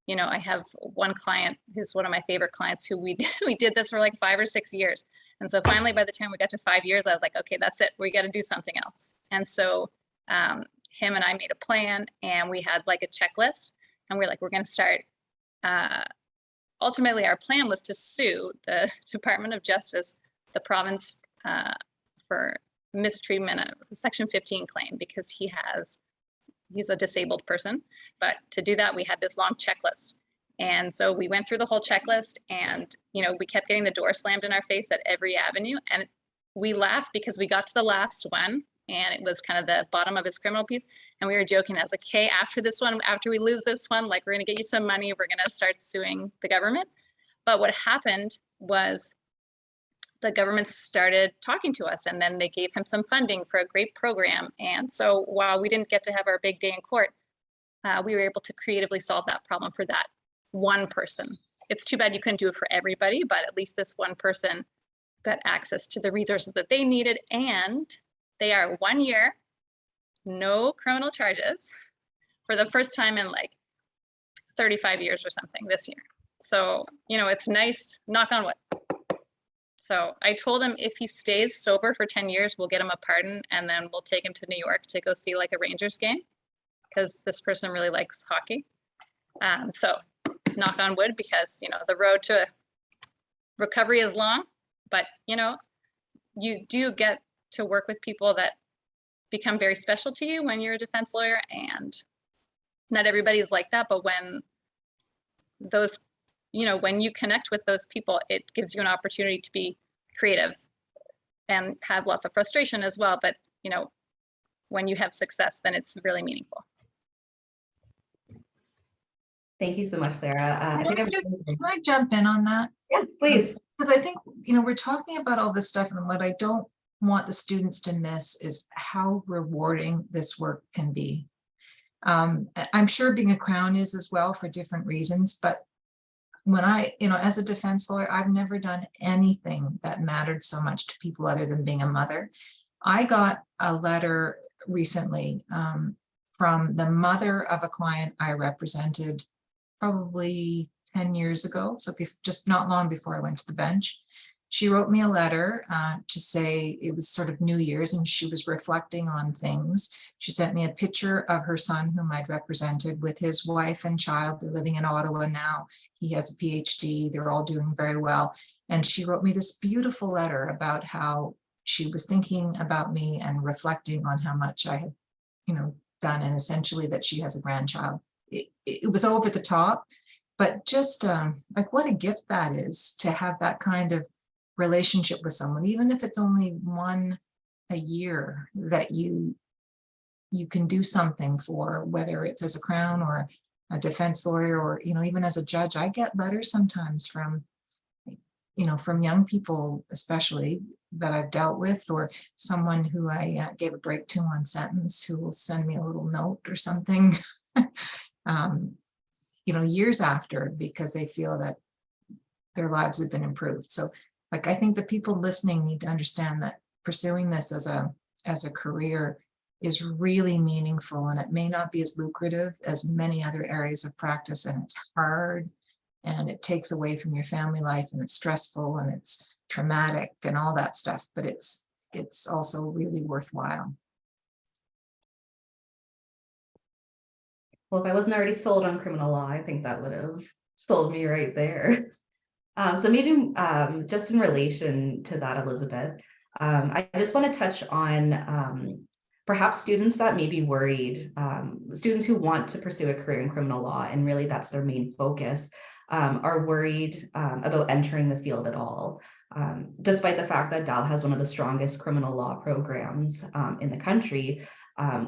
you know, I have one client who's one of my favorite clients who we we did this for like five or six years. And so finally, by the time we got to five years, I was like, okay, that's it. We got to do something else. And so um, him and I made a plan, and we had like a checklist, and we are like, we're going to start. Uh, ultimately, our plan was to sue the Department of Justice, the province, uh, for mistreatment, uh, a Section 15 claim, because he has he's a disabled person. But to do that, we had this long checklist. And so we went through the whole checklist and, you know, we kept getting the door slammed in our face at every avenue. And we laughed because we got to the last one and it was kind of the bottom of his criminal piece. And we were joking, I was like, okay, after this one, after we lose this one, like we're gonna get you some money, we're gonna start suing the government. But what happened was the government started talking to us and then they gave him some funding for a great program. And so while we didn't get to have our big day in court, uh, we were able to creatively solve that problem for that one person. It's too bad you couldn't do it for everybody, but at least this one person got access to the resources that they needed and they are one year, no criminal charges for the first time in like 35 years or something this year. So, you know, it's nice, knock on wood. So I told him if he stays sober for 10 years, we'll get him a pardon and then we'll take him to New York to go see like a Rangers game because this person really likes hockey. Um, so knock on wood because, you know, the road to recovery is long, but you know, you do get to work with people that become very special to you when you're a defense lawyer and not everybody is like that, but when those, you know, when you connect with those people, it gives you an opportunity to be creative and have lots of frustration as well. But, you know, when you have success, then it's really meaningful. Thank you so much, Sarah. Uh, I Can think I I'm just- can I jump in on that? Yes, please. Because I think, you know, we're talking about all this stuff and what I don't want the students to miss is how rewarding this work can be. Um, I'm sure being a crown is as well for different reasons, but when I, you know, as a defense lawyer, I've never done anything that mattered so much to people other than being a mother. I got a letter recently um, from the mother of a client I represented probably 10 years ago, so just not long before I went to the bench. She wrote me a letter uh, to say it was sort of New Year's and she was reflecting on things. She sent me a picture of her son whom I'd represented with his wife and child. They're living in Ottawa now. He has a PhD. They're all doing very well. And she wrote me this beautiful letter about how she was thinking about me and reflecting on how much I had, you know, done and essentially that she has a grandchild. It, it was over the top, but just um, like what a gift that is to have that kind of relationship with someone, even if it's only one a year that you you can do something for, whether it's as a crown or a defense lawyer or, you know, even as a judge, I get letters sometimes from you know, from young people especially that I've dealt with, or someone who I uh, gave a break to one sentence who will send me a little note or something. um, you know, years after, because they feel that their lives have been improved. So like, I think the people listening need to understand that pursuing this as a, as a career is really meaningful and it may not be as lucrative as many other areas of practice and it's hard and it takes away from your family life and it's stressful and it's traumatic and all that stuff, but it's, it's also really worthwhile. Well, if I wasn't already sold on criminal law, I think that would have sold me right there. Um, so maybe um, just in relation to that, Elizabeth, um, I just want to touch on um, perhaps students that may be worried, um, students who want to pursue a career in criminal law, and really that's their main focus, um, are worried about entering the field at all. Despite the fact that Dal has one of the strongest criminal law programs in the country,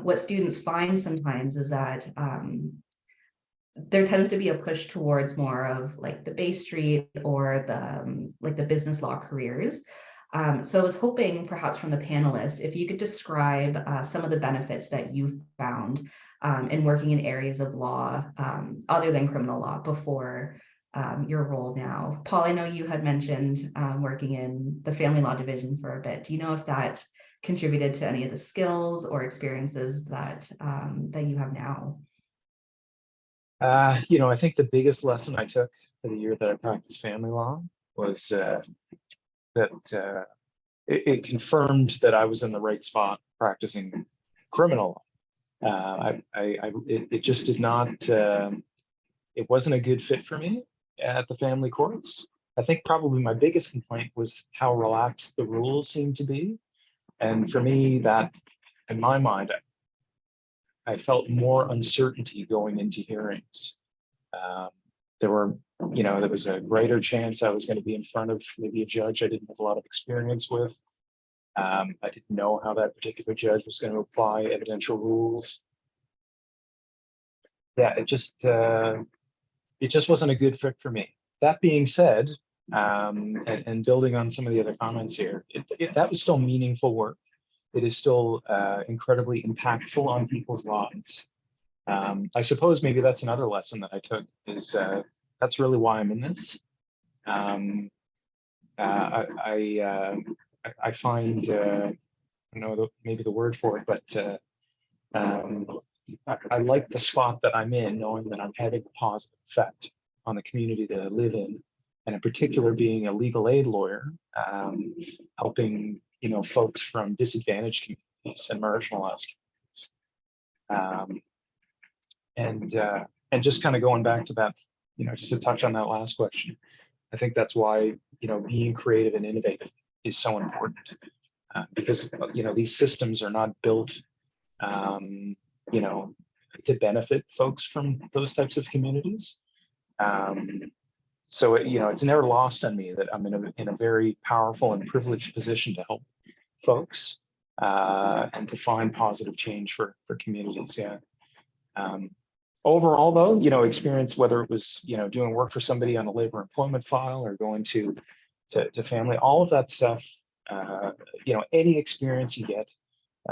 what students find sometimes is that there tends to be a push towards more of like the Bay Street or the um, like the business law careers. Um, so I was hoping perhaps from the panelists, if you could describe uh, some of the benefits that you've found um, in working in areas of law um, other than criminal law before um, your role now. Paul, I know you had mentioned um, working in the family law division for a bit. Do you know if that contributed to any of the skills or experiences that that you have now? Uh, you know, I think the biggest lesson I took for the year that I practiced family law was uh, that uh, it, it confirmed that I was in the right spot practicing criminal law. Uh, I, I, I it, it just did not, um, it wasn't a good fit for me at the family courts. I think probably my biggest complaint was how relaxed the rules seemed to be. And for me, that, in my mind, I felt more uncertainty going into hearings. Um, there were, you know, there was a greater chance I was going to be in front of maybe a judge I didn't have a lot of experience with. Um, I didn't know how that particular judge was going to apply evidential rules. Yeah, it just, uh, it just wasn't a good fit for me. That being said, um, and, and building on some of the other comments here, it, it, that was still meaningful work it is still uh, incredibly impactful on people's lives. Um, I suppose maybe that's another lesson that I took is uh, that's really why I'm in this. Um, uh, I I, uh, I find uh, I don't know the, maybe the word for it, but uh, um, I, I like the spot that I'm in, knowing that I'm having a positive effect on the community that I live in, and in particular being a legal aid lawyer, um, helping you know, folks from disadvantaged communities and marginalized communities. Um, and uh, and just kind of going back to that, you know, just to touch on that last question, I think that's why you know being creative and innovative is so important uh, because you know these systems are not built, um, you know, to benefit folks from those types of communities. Um, so it, you know it's never lost on me that i'm in a, in a very powerful and privileged position to help folks uh, and to find positive change for for communities yeah. Um, overall though you know experience whether it was you know doing work for somebody on a labor employment file or going to to, to family all of that stuff uh, you know any experience you get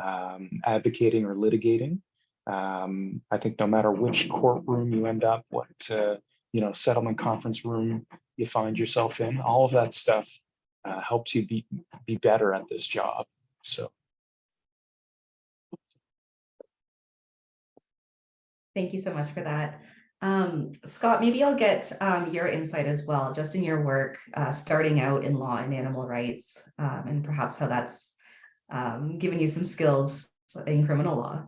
um, advocating or litigating um, i think no matter which courtroom you end up what uh, you know, settlement conference room you find yourself in, all of that stuff uh, helps you be, be better at this job. So. Thank you so much for that. Um, Scott, maybe I'll get um, your insight as well, just in your work, uh, starting out in law and animal rights, um, and perhaps how that's um, given you some skills in criminal law.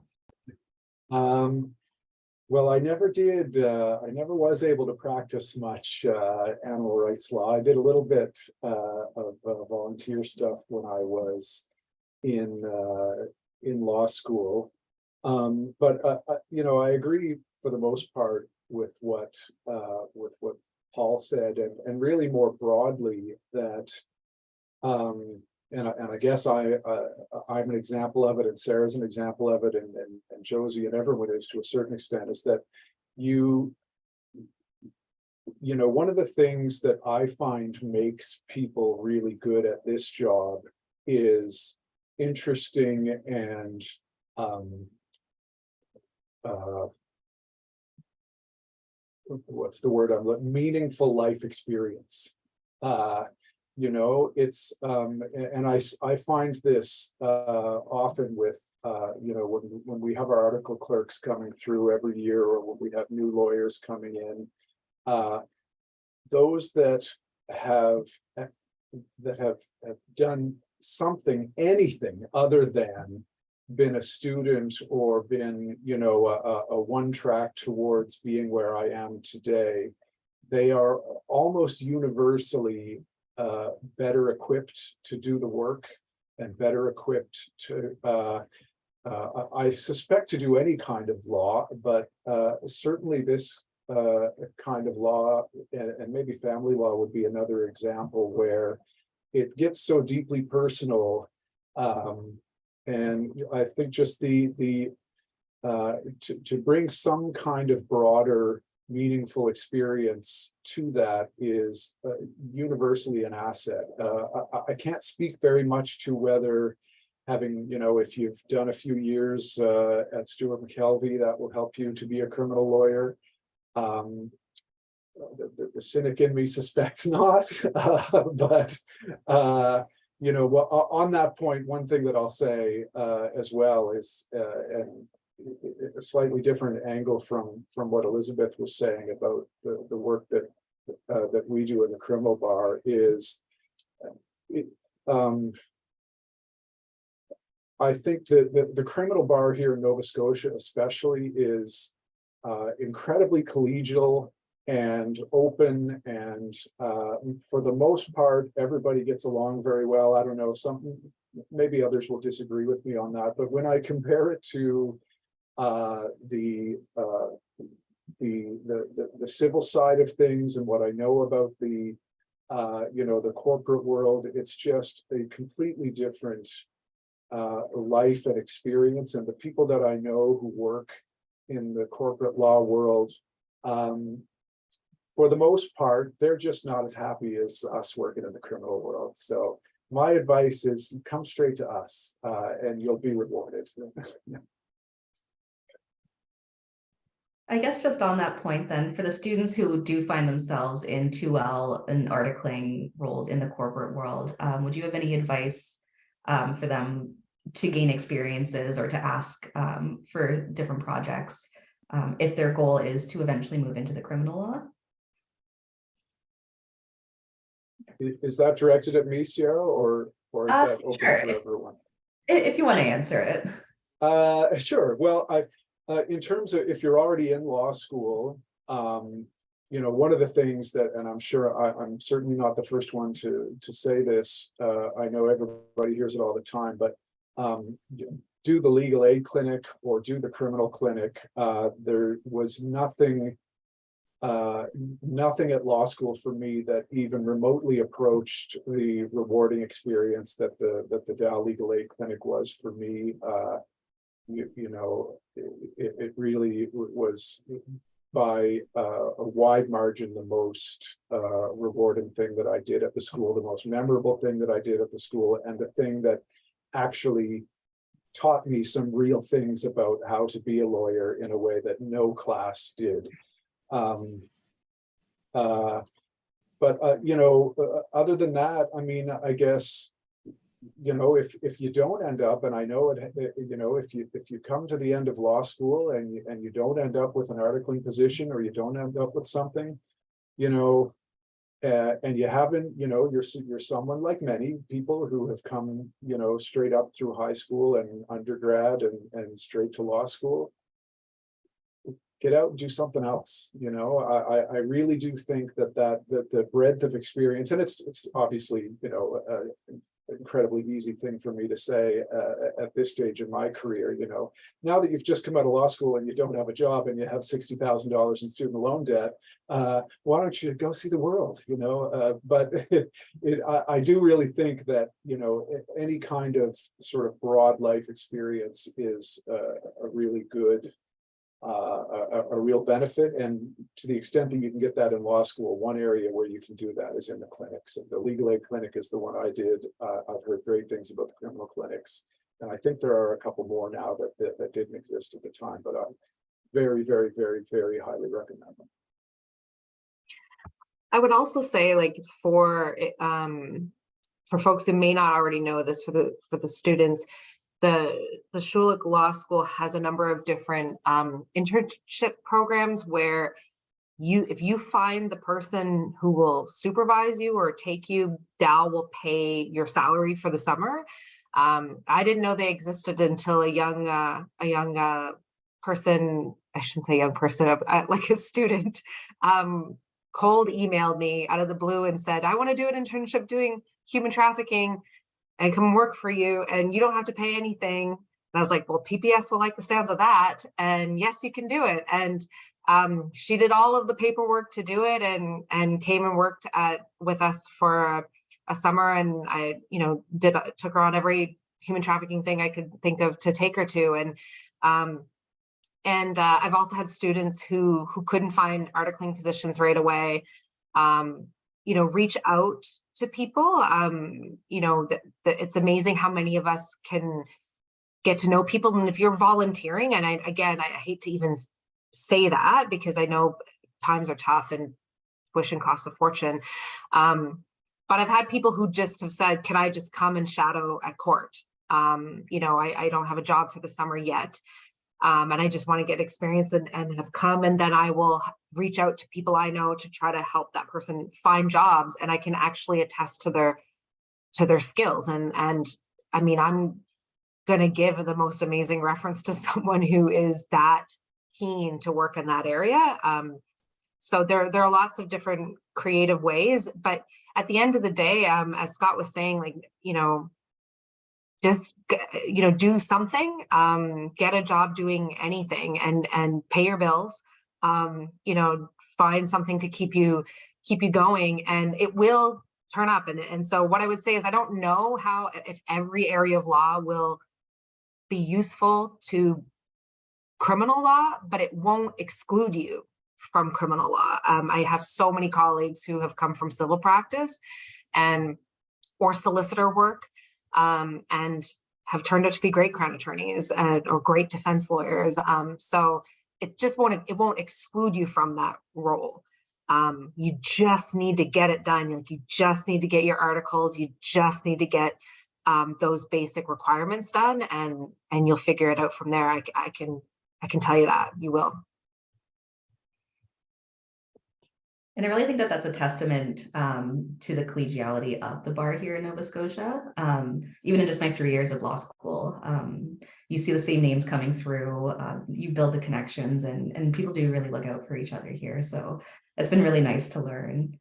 Well, I never did, uh, I never was able to practice much, uh, animal rights law. I did a little bit, uh, of uh, volunteer stuff when I was in, uh, in law school. Um, but, uh, you know, I agree for the most part with what, with what Paul said and, and really more broadly that, um, and I, and I guess I, uh, I'm an example of it and Sarah's an example of it and, and, and Josie and everyone is to a certain extent is that you, you know, one of the things that I find makes people really good at this job is interesting and um. Uh. What's the word I'm, looking meaningful life experience. Uh, you know, it's, um, and I, I find this, uh, often with, uh, you know, when, when we have our article clerks coming through every year, or when we have new lawyers coming in. Uh, those that have, that have, have done something, anything other than been a student or been, you know, a, a one track towards being where I am today. They are almost universally uh, better equipped to do the work and better equipped to, uh, uh, I suspect to do any kind of law, but uh, certainly this uh, kind of law and, and maybe family law would be another example where it gets so deeply personal. Um, and I think just the, the, uh, to, to bring some kind of broader meaningful experience to that is uh, universally an asset. Uh, I, I can't speak very much to whether having, you know, if you've done a few years uh, at Stewart McKelvey, that will help you to be a criminal lawyer. Um, the, the- the cynic in me suspects not, uh, but, uh, you know, well, on that point, one thing that I'll say, uh, as well is, uh, and a slightly different angle from, from what Elizabeth was saying about the, the work that, uh, that we do in the criminal bar is, it, um, I think that the, the criminal bar here in Nova Scotia especially is, uh, incredibly collegial and open and uh, for the most part, everybody gets along very well. I don't know, maybe others will disagree with me on that, but when I compare it to the uh, the, the, the, the civil side of things and what I know about the uh, you know, the corporate world, it's just a completely different uh, life and experience. And the people that I know who work in the corporate law world, um, for the most part, they're just not as happy as us working in the criminal world. So my advice is come straight to us uh, and you'll be rewarded. I guess just on that point then, for the students who do find themselves in 2L and articling roles in the corporate world, um, would you have any advice um, for them to gain experiences or to ask um, for different projects um, if their goal is to eventually move into the criminal law? Is that directed at me, Sierra, or, or is Uh, that open sure, for if- everyone? I- If you want to answer it. Uh, sure. Well, I, uh, in terms of if you're already in law school, um, you know, one of the things that, and I'm sure I, I'm certainly not the first one to, to say this. Uh, I know everybody hears it all the time, but, um, do the legal aid clinic or do the criminal clinic. Uh, there was nothing, uh, nothing at law school for me that even remotely approached the rewarding experience that the, that the Dal Legal Aid Clinic was for me. You, you know, it, it really was by uh, a wide margin, the most uh, rewarding thing that I did at the school, the most memorable thing that I did at the school, and the thing that actually taught me some real things about how to be a lawyer in a way that no class did. Um, uh, but, uh, you know, uh, other than that, I mean, I guess, you know, if, if you don't end up, and I know it, you know, if you, if you come to the end of law school and you, and you don't end up with an articling position or you don't end up with something, you know, uh, and you haven't, you know, you're, you're someone like many people who have come, you know, straight up through high school and undergrad and, and straight to law school. Get out and do something else, you know, I, I, I really do think that that, that the breadth of experience, and it's, it's obviously, you know, uh, incredibly easy thing for me to say uh, at this stage in my career, you know. Now that you've just come out of law school and you don't have a job and you have sixty thousand dollars in student loan debt, uh, why don't you go see the world, you know? Uh, but it, I, I do really think that, you know, any kind of sort of broad life experience is uh, a really good uh, a, a- real benefit. And to the extent that you can get that in law school, one area where you can do that is in the clinics. And The legal aid clinic is the one I did. Uh, I've heard great things about the criminal clinics. And I think there are a couple more now that, that, that didn't exist at the time, but I very, very, very, very highly recommend them. I would also say like for um for folks who may not already know this for the for the students, the the Schulich Law School has a number of different um internship programs where you if you find the person who will supervise you or take you, Dal will pay your salary for the summer. Um, I didn't know they existed until a young uh, a young uh, person, I shouldn't say young person, uh, like a student, um, cold emailed me out of the blue and said, I want to do an internship doing human trafficking and come work for you and you don't have to pay anything. And I was like, well, PPS will like the sounds of that. And yes, you can do it. And um, she did all of the paperwork to do it and and came and worked at with us for a, a summer. And I, you know, did took her on every human trafficking thing I could think of to take her to. And um, and uh, I've also had students who who couldn't find articling positions right away, um, you know, reach out to people. Um, you know, that it's amazing how many of us can get to know people. And if you're volunteering, and I, again, I hate to even say that because I know times are tough and tuition costs a fortune. Um, but I've had people who just have said, can I just come and shadow at court? Um, you know, I, I don't have a job for the summer yet um, and I just want to get experience and, and have come and then I will reach out to people I know to try to help that person find jobs and I can actually attest to their to their skills and and I mean I'm gonna give the most amazing reference to someone who is that keen to work in that area um, so there there are lots of different creative ways but at the end of the day um, as Scott was saying like you know just you know do something um get a job doing anything and and pay your bills um you know find something to keep you keep you going and it will turn up and and so what i would say is i don't know how if every area of law will be useful to criminal law but it won't exclude you from criminal law. Um, i have so many colleagues who have come from civil practice and or solicitor work um, and have turned out to be great crown attorneys and, or great defense lawyers. Um, so it just won't, it won't exclude you from that role. Um, you just need to get it done. Like you just need to get your articles. You just need to get um, those basic requirements done and, and you'll figure it out from there. I, I can, I can tell you that you will. And I really think that that's a testament um, to the collegiality of the bar here in Nova Scotia. Um, even in just my three years of law school, um, you see the same names coming through, uh, you build the connections and, and people do really look out for each other here. So it's been really nice to learn.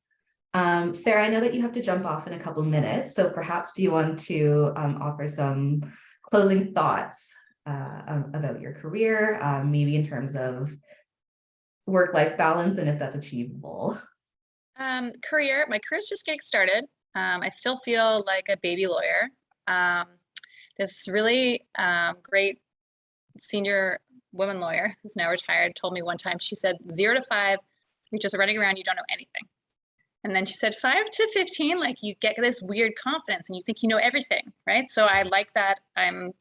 Um, Sarah, I know that you have to jump off in a couple minutes, so perhaps do you want to um, offer some closing thoughts uh, about your career, um, maybe in terms of work-life balance and if that's achievable? Um, career, my career's just getting started. Um, I still feel like a baby lawyer. Um, this really um, great senior woman lawyer who's now retired told me one time, she said, zero to five, you're just running around, you don't know anything. And then she said five to 15, like you get this weird confidence and you think you know everything, right? So I like that I'm,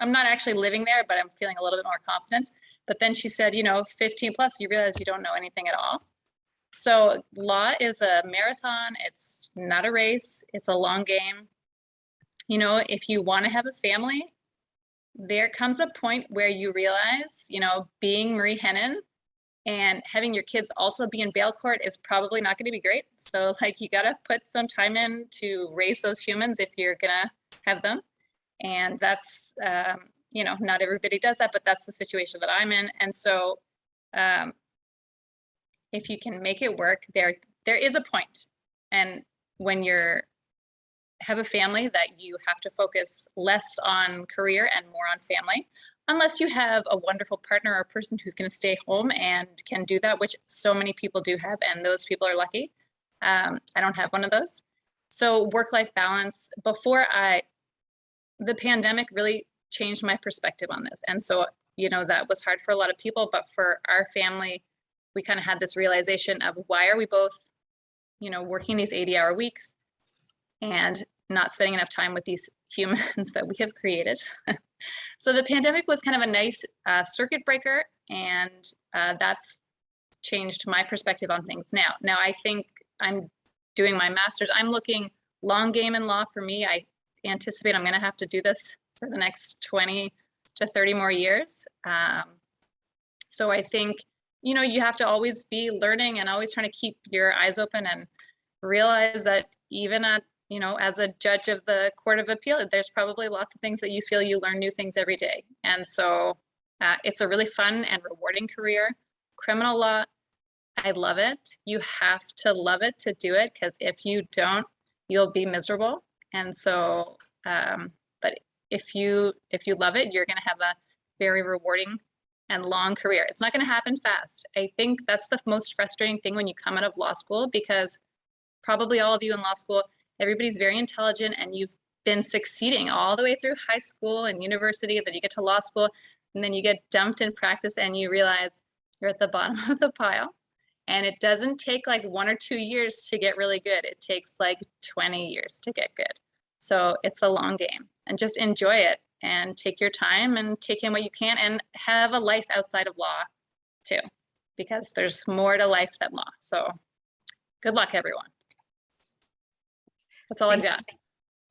I'm not actually living there, but I'm feeling a little bit more confidence. But then she said, you know, 15 plus, you realize you don't know anything at all. So law is a marathon. It's not a race. It's a long game. You know, if you want to have a family, there comes a point where you realize, you know, being Marie Henein and having your kids also be in bail court is probably not going to be great. So like you got to put some time in to raise those humans if you're going to have them. And that's, um, you know, not everybody does that, but that's the situation that I'm in. And so um, if you can make it work, there there is a point. And when you're have a family that you have to focus less on career and more on family, unless you have a wonderful partner or person who's going to stay home and can do that, which so many people do have, and those people are lucky. Um, I don't have one of those. So work-life balance, before I, the pandemic really changed my perspective on this. And so you know, that was hard for a lot of people, but for our family, we kind of had this realization of why are we both, you know, working these 80 hour weeks and not spending enough time with these humans that we have created. so the pandemic was kind of a nice uh, circuit breaker and uh, that's changed my perspective on things now. Now I think I'm doing my master's. I'm looking long game in law for me. I anticipate I'm going to have to do this for the next 20 to 30 more years. Um, so I think, you know, you have to always be learning and always trying to keep your eyes open and realize that even at, you know, as a judge of the Court of Appeal, there's probably lots of things that you feel you learn new things every day. And so uh, it's a really fun and rewarding career. Criminal law, I love it. You have to love it to do it because if you don't, you'll be miserable. And so, um, if you if you love it, you're going to have a very rewarding and long career. It's not going to happen fast. I think that's the most frustrating thing when you come out of law school because probably all of you in law school, everybody's very intelligent and you've been succeeding all the way through high school and university, then you get to law school and then you get dumped in practice and you realize you're at the bottom of the pile. And it doesn't take like one or two years to get really good. It takes like 20 years to get good. So it's a long game and just enjoy it and take your time and take in what you can and have a life outside of law too, because there's more to life than law. So good luck, everyone. That's all I've got.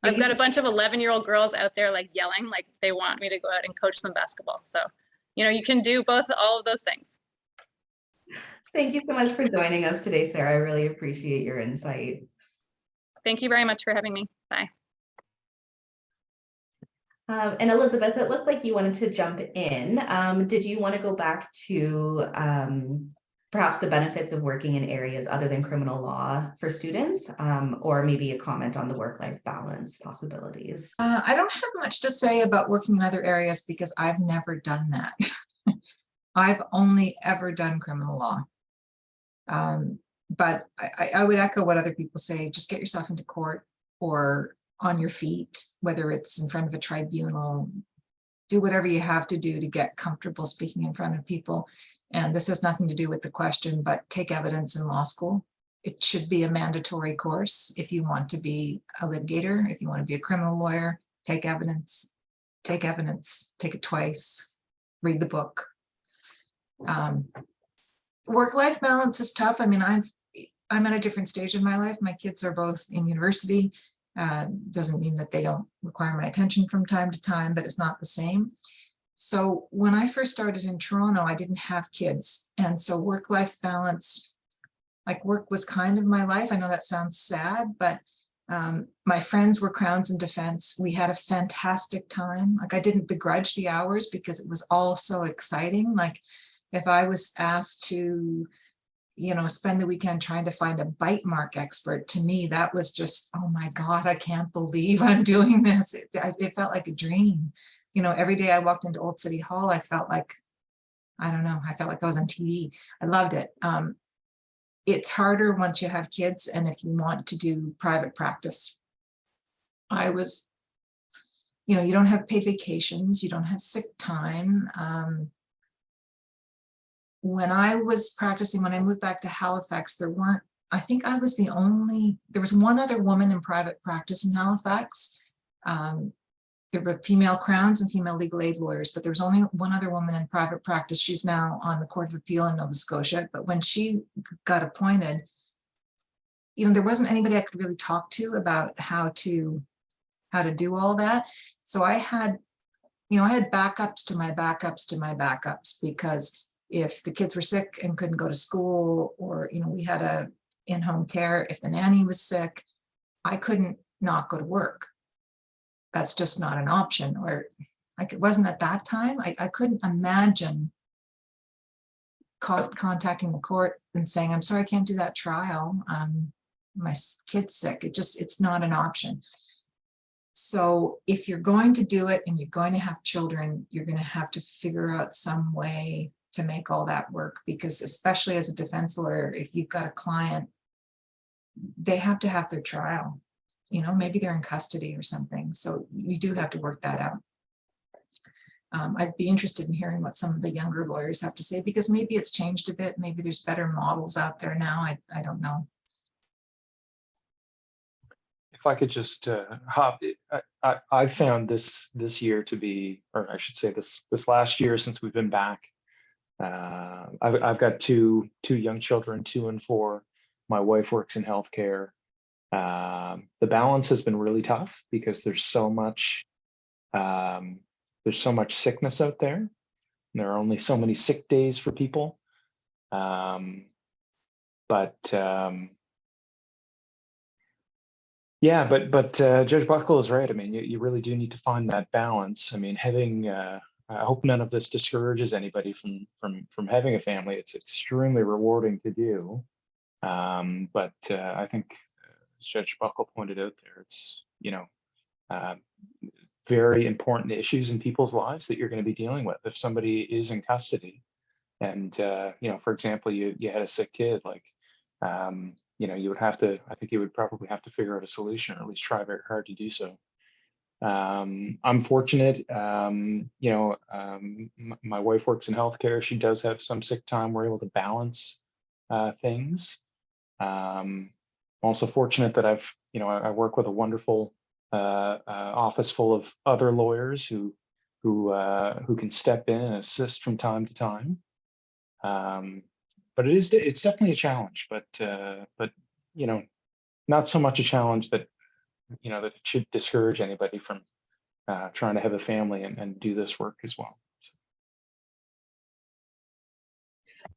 I've got a bunch of 11 year old girls out there like yelling, like they want me to go out and coach them basketball. So, you know, you can do both, all of those things. Thank you so much for joining us today, Sarah. I really appreciate your insight. Thank you very much for having me. Bye. Um, and Elizabeth, it looked like you wanted to jump in. Um, did you want to go back to um, perhaps the benefits of working in areas other than criminal law for students, um, or maybe a comment on the work-life balance possibilities? Uh, I don't have much to say about working in other areas because I've never done that. I've only ever done criminal law. Um, but I, I would echo what other people say, just get yourself into court or on your feet, whether it's in front of a tribunal, do whatever you have to do to get comfortable speaking in front of people. And this has nothing to do with the question, but take evidence in law school. It should be a mandatory course if you want to be a litigator, if you want to be a criminal lawyer, take evidence, take evidence, take it twice, read the book. Um, Work-life balance is tough. I mean, I'm, I'm at a different stage in my life. My kids are both in university. Uh, doesn't mean that they don't require my attention from time to time, but it's not the same. So when I first started in Toronto, I didn't have kids. And so work-life balance, like work was kind of my life. I know that sounds sad, but um, my friends were Crowns and Defense. We had a fantastic time. Like I didn't begrudge the hours because it was all so exciting. Like if I was asked to you know, spend the weekend trying to find a bite mark expert. To me, that was just, oh my God, I can't believe I'm doing this. It, it, felt like a dream. You know, every day I walked into Old City Hall, I felt like, I don't know, I felt like I was on TV. I loved it. Um, it's harder once you have kids and if you want to do private practice. I was, you know, you don't have paid vacations, you don't have sick time. Um, when I was practicing, when I moved back to Halifax, there weren't, I think I was the only, there was one other woman in private practice in Halifax. Um, there were female crowns and female legal aid lawyers, but there was only one other woman in private practice. She's now on the Court of Appeal in Nova Scotia. But when she got appointed, you know, there wasn't anybody I could really talk to about how to how to do all that. So I had, you know, I had backups to my backups to my backups because if the kids were sick and couldn't go to school or, you know, we had a in-home care, if the nanny was sick, I couldn't not go to work. That's just not an option or like it wasn't at that time. I, I couldn't imagine contacting the court and saying, I'm sorry, I can't do that trial. Um, my kid's sick. It just, it's not an option. So if you're going to do it and you're going to have children, you're going to have to figure out some way to make all that work because especially as a defense lawyer, if you've got a client, they have to have their trial, you know, maybe they're in custody or something. So you do have to work that out. um, I'd be interested in hearing what some of the younger lawyers have to say, because maybe it's changed a bit. Maybe there's better models out there now. I, I don't know. If I could just uh, hop, I, I, I found this, this year to be, or I should say this, this last year since we've been back. Uh, I've, I've got two, two young children, two and four. My wife works in healthcare. Um, the balance has been really tough because there's so much, um, there's so much sickness out there. and There are only so many sick days for people. Um, but, um, yeah, but but uh, Judge Buckle is right. I mean, you, you really do need to find that balance. I mean, having uh, I hope none of this discourages anybody from from from having a family. It's extremely rewarding to do. Um, but uh, I think, as Judge Buckle pointed out there, it's you know uh, very important issues in people's lives that you're going to be dealing with if somebody is in custody. And uh, you know, for example, you you had a sick kid, like um, you know, you would have to, I think you would probably have to figure out a solution or at least try very hard to do so. Um, I'm fortunate, um, you know, um, my wife works in healthcare. She does have some sick time. We're able to balance uh, things. Um, I'm also fortunate that I've, you know, I, I work with a wonderful uh, uh, office full of other lawyers who, who, uh, who can step in and assist from time to time. Um, but it is it's definitely a challenge but uh but you know not so much a challenge that you know that it should discourage anybody from uh trying to have a family and, and do this work as well So,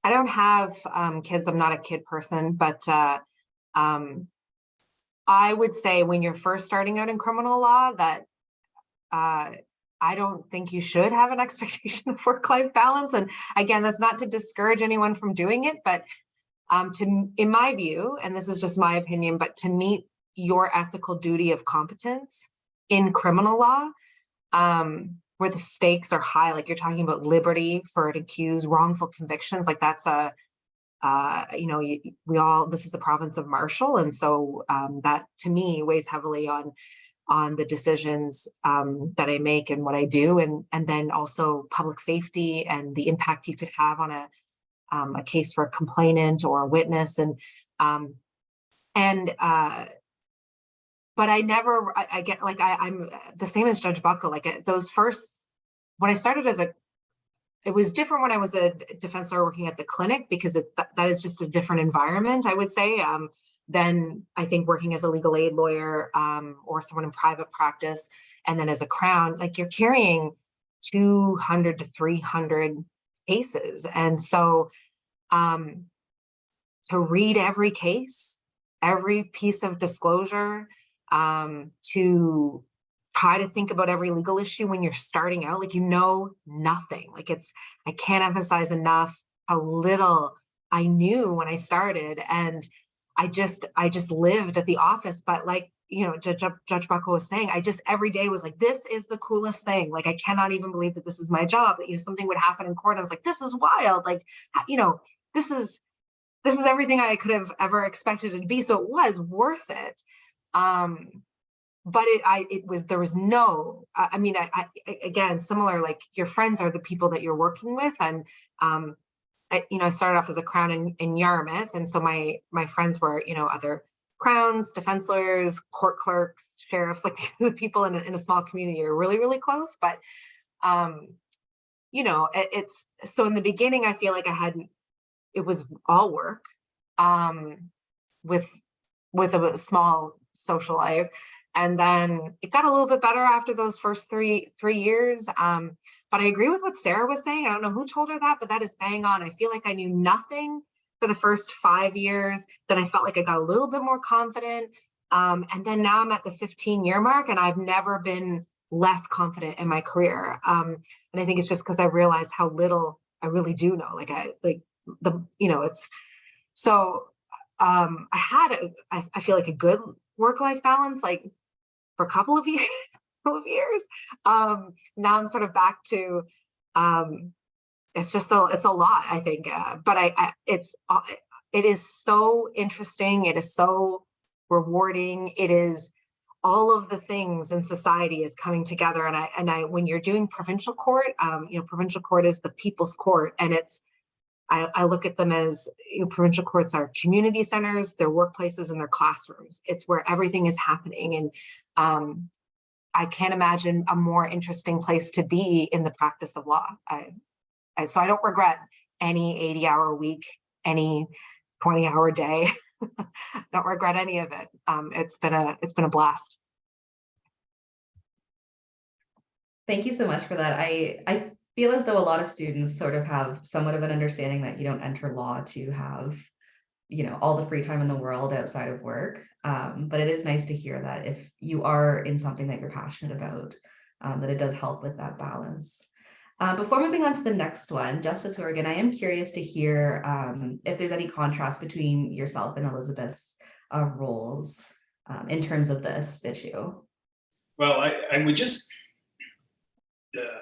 I don't have um, kids. I'm not a kid person, but uh, um, I would say when you're first starting out in criminal law that uh, I don't think you should have an expectation of work-life balance. And again, that's not to discourage anyone from doing it, but um, to, in my view, and this is just my opinion, but to meet your ethical duty of competence in criminal law, um, where the stakes are high, like you're talking about liberty for an accused, wrongful convictions, like that's a, uh, you know, we all, this is the province of Marshall. And so um, that to me weighs heavily on on the decisions um, that I make and what I do, and and then also public safety and the impact you could have on a um, a case for a complainant or a witness, and um, and uh, but I never I, I get like I, I'm the same as Judge Buckle. Like those first when I started as a it was different when I was a defense lawyer working at the clinic because it, that, that is just a different environment, I would say. Um, than I think working as a legal aid lawyer um, or someone in private practice. And then as a crown, like you're carrying 200 to 300 cases. And so um, to read every case, every piece of disclosure, um, to try to think about every legal issue when you're starting out, like you know nothing. Like it's, I can't emphasize enough how little I knew when I started. And I just, I just lived at the office, but like, you know, Judge, Judge Buckle was saying, I just every day was like, this is the coolest thing. Like, I cannot even believe that this is my job, that, you know, something would happen in court. I was like, this is wild. Like, you know, this is, this is everything I could have ever expected it to be. So it was worth it. Um, but it, I, it was, there was no, I, mean, I, I, again, similar, like your friends are the people that you're working with. And, um, I, you know, I started off as a crown in, in Yarmouth. And so my, my friends were, you know, other crowns, defense lawyers, court clerks, sheriffs, like the people in a, in a small community are really, really close. But, um, you know, it, it's, so in the beginning, I feel like I hadn't, it was all work, um, with, with a small social life. And then it got a little bit better after those first three, three years. Um, but I agree with what Sarah was saying. I don't know who told her that, but that is bang on. I feel like I knew nothing for the first five years. Then I felt like I got a little bit more confident. Um, and then now I'm at the 15 year mark and I've never been less confident in my career. Um, and I think it's just because I realized how little I really do know. Like I, like the, you know, it's, so um, I had, a, I, I feel like a good work-life balance, like for a couple of years, couple of years. Um, now I'm sort of back to, um, it's just a, it's a lot, I think, uh, but I, I, it's, uh, it is so interesting. It is so rewarding. It is all of the things in society is coming together. And I, and I, when you're doing provincial court, um, you know, provincial court is the people's court and it's, I, I look at them as, you know, provincial courts are community centers, their workplaces and their classrooms. It's where everything is happening. And, um, I can't imagine a more interesting place to be in the practice of law. I, I, so I don't regret any 80 hour week, any 20 hour day. don't regret any of it. Um, it's been a, it's been a blast. Thank you so much for that. I, I feel as though a lot of students sort of have somewhat of an understanding that you don't enter law to have, you know, all the free time in the world outside of work. Um, but it is nice to hear that if you are in something that you're passionate about, um, that it does help with that balance. Uh, before moving on to the next one, Justice Hourigan, I am curious to hear um, if there's any contrast between yourself and Elizabeth's uh, roles um, in terms of this issue. Well, I, I would just, uh,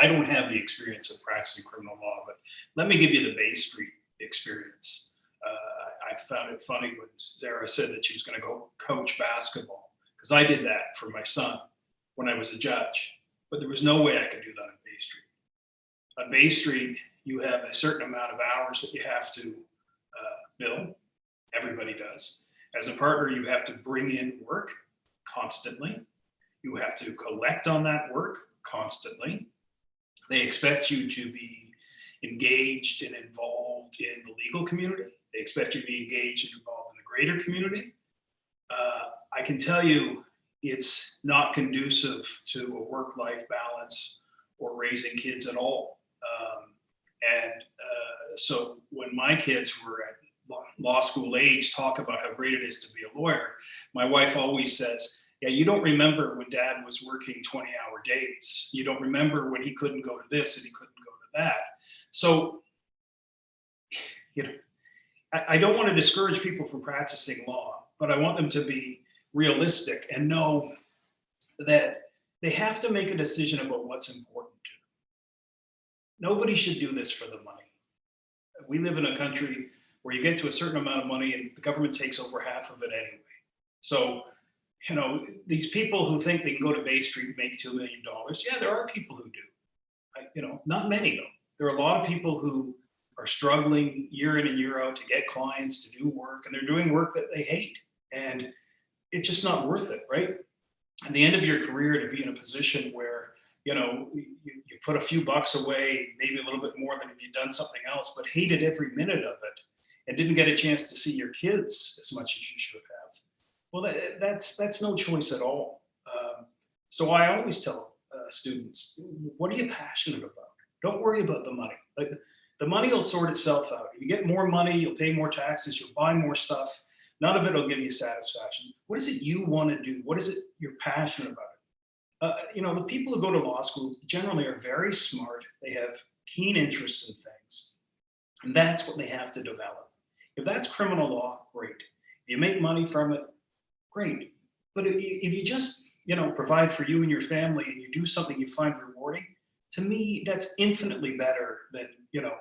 I don't have the experience of practicing criminal law, but let me give you the Bay Street experience. Uh, I found it funny when Sarah said that she was going to go coach basketball because I did that for my son when I was a judge, but there was no way I could do that on Bay Street. On Bay Street, you have a certain amount of hours that you have to uh, bill. Everybody does. As a partner, you have to bring in work constantly. You have to collect on that work constantly. They expect you to be engaged and involved in the legal community. They expect you to be engaged and involved in the greater community. Uh, I can tell you it's not conducive to a work-life balance or raising kids at all. Um, and uh, so when my kids were at law- law school age, talk about how great it is to be a lawyer, my wife always says, yeah, you don't remember when dad was working 20 hour days. You don't remember when he couldn't go to this and he couldn't go to that. So, you know, I, I don't want to discourage people from practicing law, but I want them to be realistic and know that they have to make a decision about what's important to them. Nobody should do this for the money. We live in a country where you get to a certain amount of money and the government takes over half of it anyway. So, you know, these people who think they can go to Bay Street and make $2 million, yeah, there are people who do. I, you know, not many though. There are a lot of people who are struggling year in and year out to get clients to do work and they're doing work that they hate. And it's just not worth it, right? At the end of your career to be in a position where, you know, you, you put a few bucks away, maybe a little bit more than if you'd done something else, but hated every minute of it and didn't get a chance to see your kids as much as you should have. Well, that, that's that's no choice at all. Um, so I always tell uh, students, what are you passionate about? Don't worry about the money. Like the money will sort itself out. If You get more money, you'll pay more taxes, you'll buy more stuff. None of it will give you satisfaction. What is it you want to do? What is it you're passionate about? Uh, you know, the people who go to law school generally are very smart. They have keen interests in things, and that's what they have to develop. If that's criminal law, great. If you make money from it, great. But if you, if you just, you know, provide for you and your family and you do something you find rewarding, to me, that's infinitely better than, you know,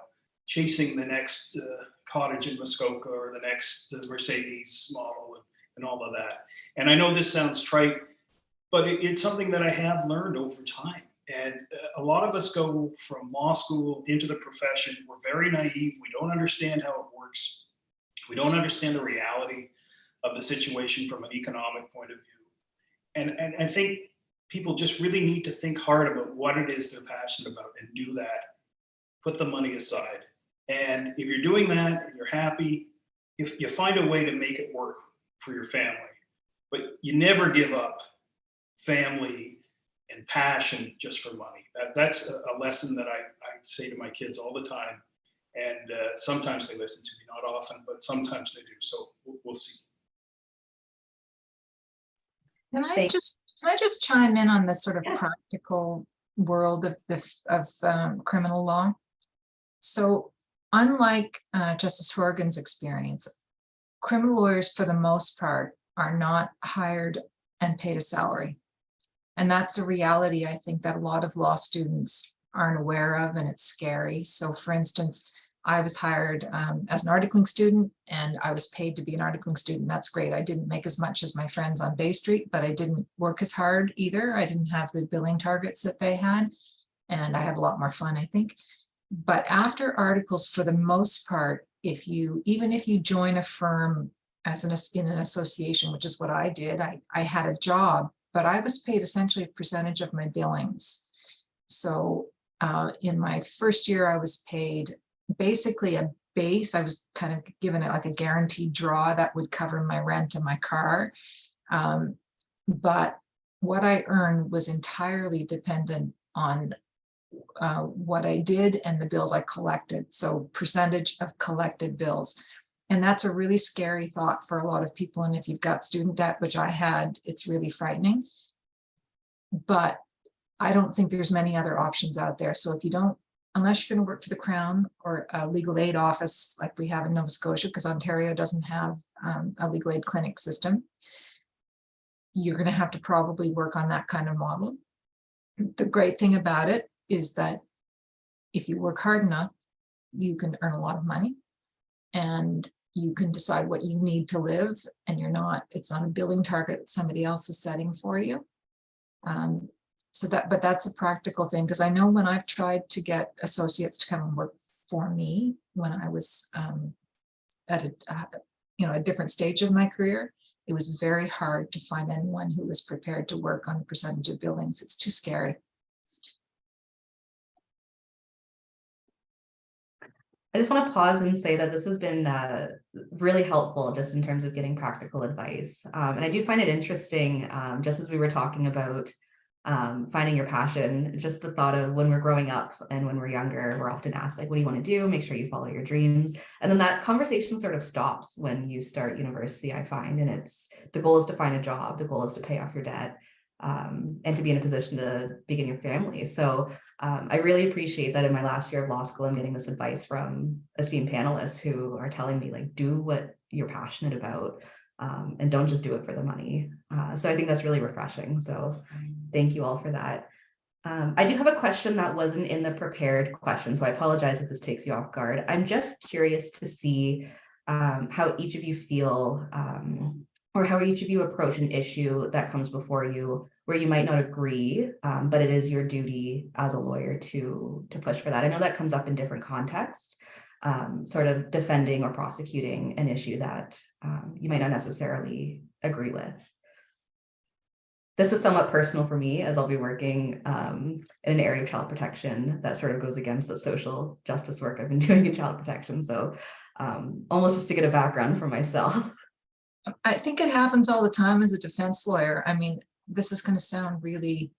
chasing the next uh, cottage in Muskoka or the next uh, Mercedes model and, and all of that. And I know this sounds trite, but it, it's something that I have learned over time. And uh, a lot of us go from law school into the profession. We're very naive. We don't understand how it works. We don't understand the reality of the situation from an economic point of view. And, and I think people just really need to think hard about what it is they're passionate about and do that. Put the money aside. And if you're doing that and you're happy, if you find a way to make it work for your family, but you never give up family and passion just for money. That, that's a, a lesson that I, I say to my kids all the time. And uh, sometimes they listen to me, not often, but sometimes they do. So we'll, we'll see. Can I Thank- just, can I just chime in on the sort of Yes. practical world of the, of um, criminal law? So unlike uh, Justice Hourigan's experience, criminal lawyers, for the most part, are not hired and paid a salary. And that's a reality, I think, that a lot of law students aren't aware of, and it's scary. So for instance, I was hired um, as an articling student and I was paid to be an articling student. That's great. I didn't make as much as my friends on Bay Street, but I didn't work as hard either. I didn't have the billing targets that they had. And I had a lot more fun, I think. But after articles, for the most part, if you, even if you join a firm as an, in an association, which is what I did, I, I had a job, but I was paid essentially a percentage of my billings. So uh, in my first year, I was paid basically a base. I was kind of given it like a guaranteed draw that would cover my rent and my car. Um, but what I earned was entirely dependent on uh, what I did and the bills I collected. So percentage of collected bills. And that's a really scary thought for a lot of people. And if you've got student debt, which I had, it's really frightening. But I don't think there's many other options out there. So if you don't, unless you're going to work for the Crown or a legal aid office like we have in Nova Scotia, because Ontario doesn't have um, a legal aid clinic system, you're going to have to probably work on that kind of model. The great thing about it is that if you work hard enough, you can earn a lot of money and you can decide what you need to live and you're not, it's not a billing target somebody else is setting for you. Um, so that, but that's a practical thing, because I know when I've tried to get associates to come and work for me when I was um, at a, uh, you know, a different stage of my career, it was very hard to find anyone who was prepared to work on a percentage of billings. It's too scary. I just want to pause and say that this has been uh, really helpful just in terms of getting practical advice. Um, and I do find it interesting, um, just as we were talking about um, finding your passion, just the thought of when we're growing up and when we're younger, we're often asked like, what do you want to do? Make sure you follow your dreams. And then that conversation sort of stops when you start university, I find, and it's the goal is to find a job. The goal is to pay off your debt um, and to be in a position to begin your family. So um, I really appreciate that in my last year of law school, I'm getting this advice from esteemed panelists who are telling me like, do what you're passionate about um, and don't just do it for the money. Uh, so I think that's really refreshing. So thank you all for that. Um, I do have a question that wasn't in the prepared question, so I apologize if this takes you off guard. I'm just curious to see um, how each of you feel um, or how each of you approach an issue that comes before you where you might not agree, um, but it is your duty as a lawyer to, to push for that. I know that comes up in different contexts, um, sort of defending or prosecuting an issue that um, you might not necessarily agree with. This is somewhat personal for me as I'll be working um, in an area of child protection that sort of goes against the social justice work I've been doing in child protection. So um, almost just to get a background for myself. I think it happens all the time as a defense lawyer. I mean, this is going to sound really,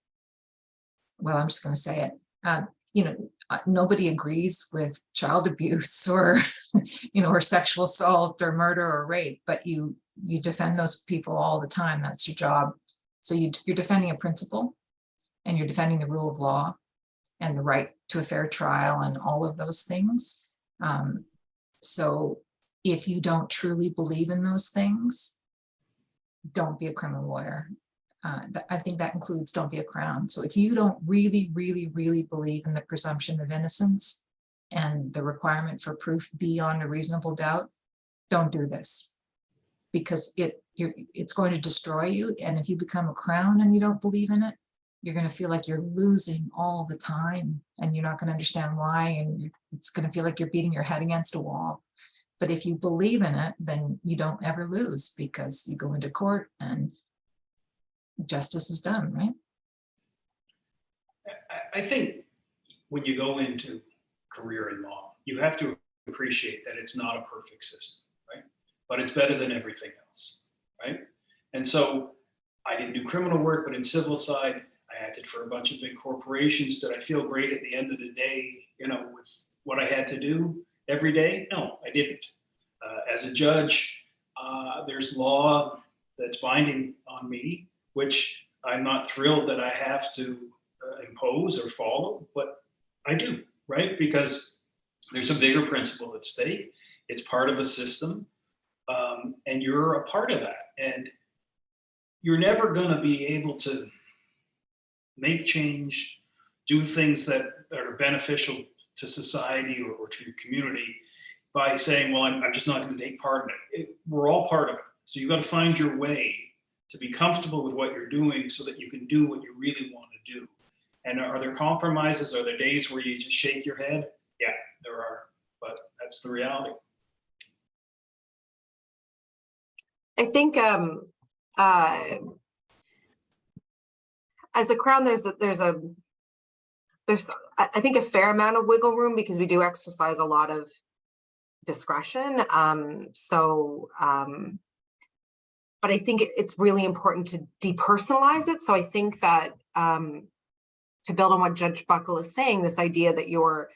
well, I'm just going to say it. Uh, you know, uh, nobody agrees with child abuse or, you know, or sexual assault or murder or rape, but you you defend those people all the time. That's your job. So you, you're defending a principle and you're defending the rule of law and the right to a fair trial and all of those things. Um, so if you don't truly believe in those things, don't be a criminal lawyer. Uh, I think that includes don't be a crown. So if you don't really, really, really believe in the presumption of innocence and the requirement for proof beyond a reasonable doubt, don't do this. Because it it's going to destroy you. And if you become a crown and you don't believe in it, you're going to feel like you're losing all the time and you're not going to understand why. And it's going to feel like you're beating your head against a wall. But if you believe in it, then you don't ever lose because you go into court and justice is done, right? I, think when you go into career in law, you have to appreciate that it's not a perfect system, right? But it's better than everything else, right? And so I didn't do criminal work, but in civil side, I acted for a bunch of big corporations. Did I feel great at the end of the day, you know, with what I had to do every day? No, I didn't. Uh, as a judge, uh, there's law that's binding on me, which I'm not thrilled that I have to uh, impose or follow, but I do, right? Because there's a bigger principle at stake. It's part of a system, um, and you're a part of that. And you're never going to be able to make change, do things that, are beneficial to society or, or to your community by saying, well, I'm, I'm just not going to take part in it. it. We're all part of it. So you've got to find your way to be comfortable with what you're doing so that you can do what you really want to do. And are there compromises? Are there days where you just shake your head? Yeah, there are, but that's the reality. I think, um, uh, as a crown, there's, a there's a, there's, I, think a fair amount of wiggle room because we do exercise a lot of discretion. Um, so, um, but I think it's really important to depersonalize it. So I think that, um, to build on what Judge Buckle is saying, this idea that you're,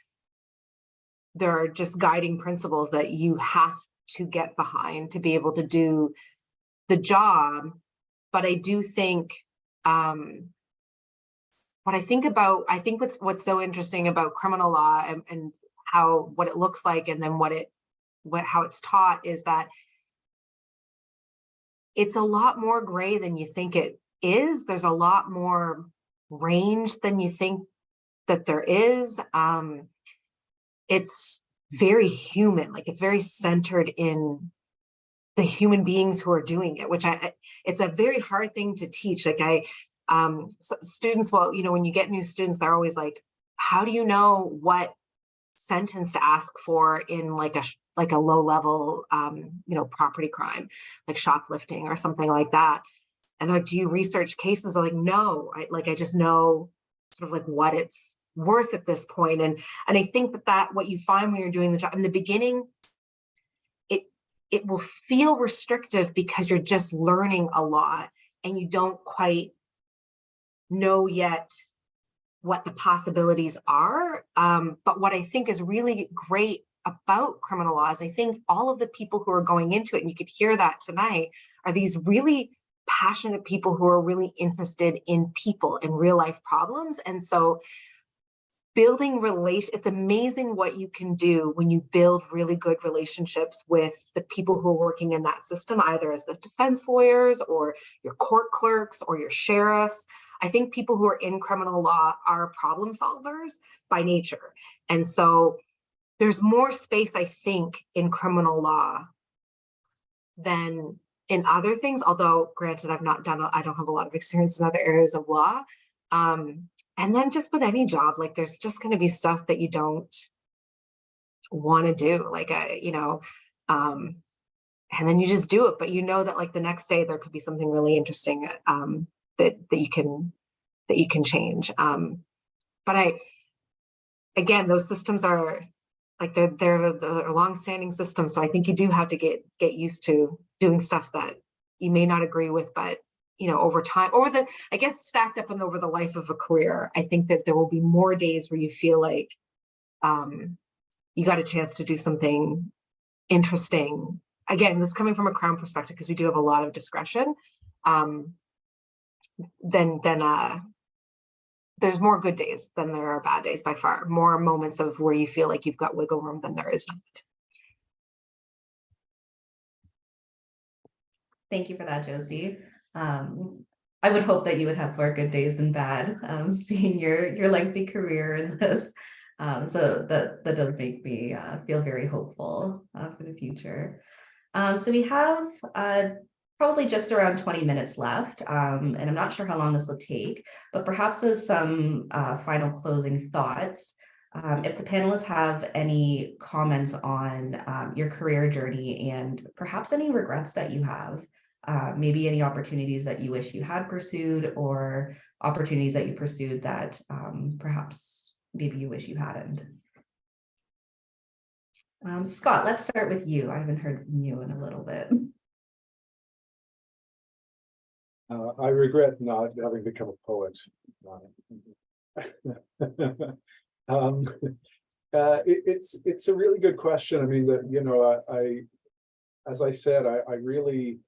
there are just guiding principles that you have to get behind to be able to do the job. But I do think, um, what I think about, I think what's, what's so interesting about criminal law and, and how, what it looks like and then what it, what, how it's taught is that it's a lot more gray than you think it is. There's a lot more range than you think that there is. Um, it's very human, like it's very centered in the human beings who are doing it, which I, it's a very hard thing to teach. Like I, um, students, well, you know, when you get new students, they're always like, how do you know what sentence to ask for in like a, like a low level, um, you know, property crime, like shoplifting or something like that? And like, do you research cases? I'm like, no, I like, I just know sort of like what it's worth at this. And, and I think that that what you find when you're doing the job in the beginning, it, it will feel restrictive because you're just learning a lot and you don't quite know yet what the possibilities are. Um, but what I think is really great about criminal law is I think all of the people who are going into it, and you could hear that tonight, are these really passionate people who are really interested in people and real life problems. And so building relation, it's amazing what you can do when you build really good relationships with the people who are working in that system, either as the defense lawyers or your court clerks or your sheriffs. I think people who are in criminal law are problem solvers by nature. And so there's more space, I think, in criminal law than in other things, although granted, I've not done, I don't have a lot of experience in other areas of law. Um, and then just with any job, like there's just gonna be stuff that you don't wanna do, like, a, you know, um, and then you just do it, but you know that like the next day there could be something really interesting, um, that, that you can, that you can change. Um, but I, again, those systems are, like they're, they're, they're longstanding systems, so I think you do have to get, get used to doing stuff that you may not agree with, but you know, over time, or the, I guess stacked up and over the life of a career, I think that there will be more days where you feel like um, you got a chance to do something interesting. Again, this is coming from a crown perspective, because we do have a lot of discretion. Um, then, then, uh, there's more good days than there are bad days by far, more moments of where you feel like you've got wiggle room than there is not. Thank you for that, Josie. Um, I would hope that you would have more good days than bad, um, seeing your, your lengthy career in this. Um, so that, that does make me, uh, feel very hopeful, uh, for the future. Um, so we have, uh, probably just around twenty minutes left, um, and I'm not sure how long this will take, but perhaps as some, uh, final closing thoughts. Um, if the panelists have any comments on, um, your career journey and perhaps any regrets that you have, uh, maybe any opportunities that you wish you had pursued or opportunities that you pursued that um, perhaps maybe you wish you hadn't. Um, Scott, let's start with you. I haven't heard from you in a little bit. Uh, I regret not having become a poet. Um, uh, it, it's, it's a really good question. I mean, that, you know, I, I, as I said, I, I really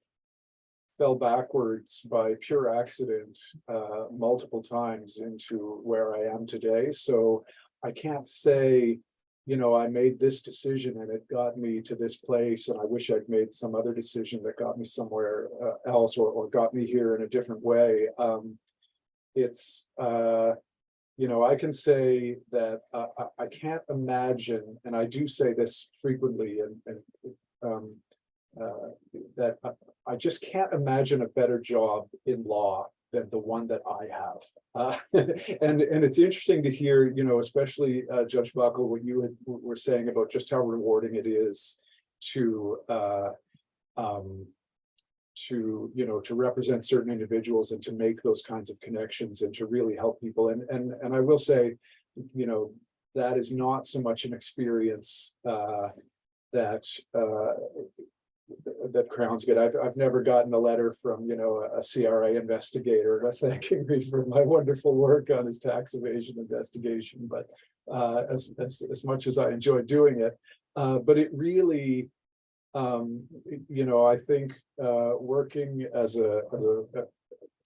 fell backwards by pure accident, uh, multiple times into where I am today. So I can't say, you know, I made this decision and it got me to this place and I wish I'd made some other decision that got me somewhere uh, else or, or got me here in a different way. Um, it's, uh, you know, I can say that uh, I, I can't imagine, and I do say this frequently and, and um, uh, that I, I just can't imagine a better job in law than the one that I have. Uh, and, and it's interesting to hear, you know, especially uh, Judge Buckle, what you had, were saying about just how rewarding it is to uh, um, to, you know, to represent certain individuals and to make those kinds of connections and to really help people. And, and, and I will say, you know, that is not so much an experience uh, that uh, that Crowns get. I've, I've never gotten a letter from, you know, a CRA investigator thanking me for my wonderful work on his tax evasion investigation, but uh, as, as, as much as I enjoy doing it, uh, but it really, um, you know, I think, uh, working as a, as a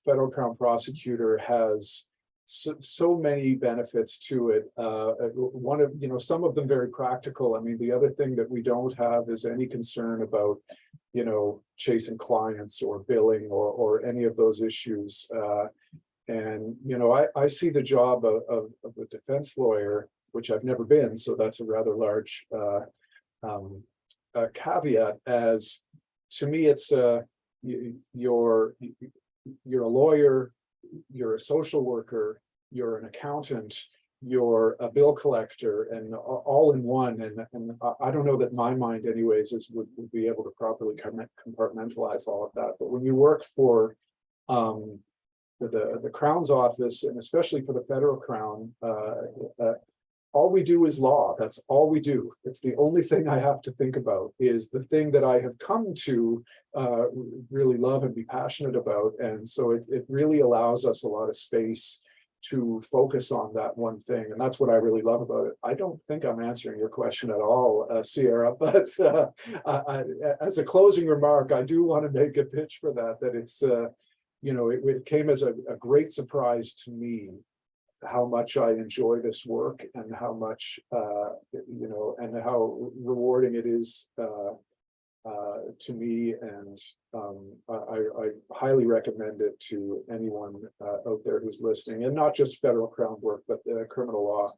federal crown prosecutor has so, so many benefits to it. Uh, uh, one of, you know, some of them very practical. I mean, the other thing that we don't have is any concern about, you know, chasing clients or billing or, or any of those issues. Uh, and, you know, I, I see the job of, of, of a defense lawyer, which I've never been, so that's a rather large, uh, um, uh, caveat as, to me, it's, uh, you, you're, you're a lawyer, you're a social worker, you're an accountant, you're a bill collector and all in one. And, and I, don't know that my mind anyways is would, would be able to properly compartmentalize all of that. But when you work for um, the, the Crown's office and especially for the federal crown, uh, uh, all we do is law. That's all we do. It's the only thing I have to think about is the thing that I have come to uh, really love and be passionate about. And so it, it really allows us a lot of space to focus on that one thing. And that's what I really love about it. I don't think I'm answering your question at all, uh, Sierra, but uh, I, I, as a closing remark, I do want to make a pitch for that, that it's, uh, you know, it, it came as a, a great surprise to me how much I enjoy this work and how much, uh, you know, and how rewarding it is uh, uh, to me. And um, I, I highly recommend it to anyone uh, out there who's listening, and not just federal crown work, but the criminal law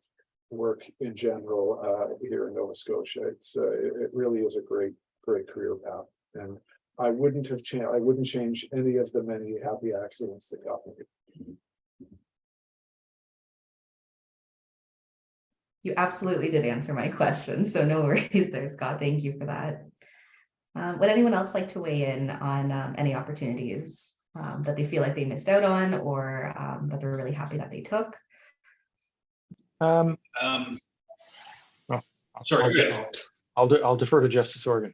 work in general uh, here in Nova Scotia. It's uh, it, it really is a great, great career path, and I wouldn't have changed. I wouldn't change any of the many happy accidents that got me. You absolutely did answer my question, so no worries there, Scott. Thank you for that. Um, would anyone else like to weigh in on um, any opportunities um, that they feel like they missed out on or um, that they're really happy that they took? Um, Um, I'll- Sorry, I'll de- yeah. I'll, de- I'll defer to Justice Hourigan.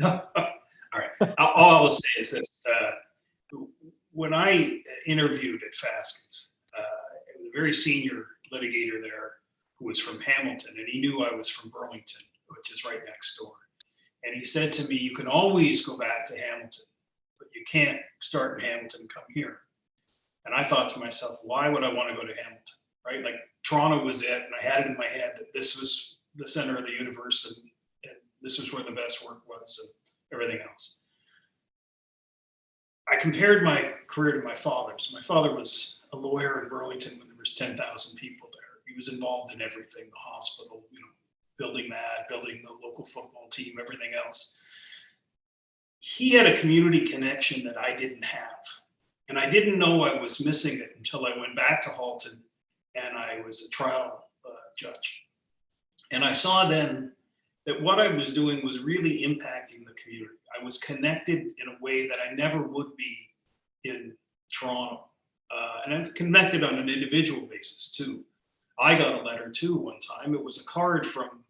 All right, all all I'll say is this, uh, when I interviewed at Faskens, uh, a very senior litigator there who was from Hamilton, and he knew I was from Burlington, which is right next door. And he said to me, you can always go back to Hamilton, but you can't start in Hamilton, and come here. And I thought to myself, why would I want to go to Hamilton, right? Like Toronto was it, and I had it in my head that this was the center of the universe, and, and this was where the best work was, and everything else. I compared my career to my father's. My father was a lawyer in Burlington when there was 10,000 people. He was involved in everything, the hospital, you know, building that, building the local football team, everything else. He had a community connection that I didn't have. And I didn't know I was missing it until I went back to Halton and I was a trial uh, judge. And I saw then that what I was doing was really impacting the community. I was connected in a way that I never would be in Toronto. Uh, and I'm connected on an individual basis too. I got a letter too one time. It was a card from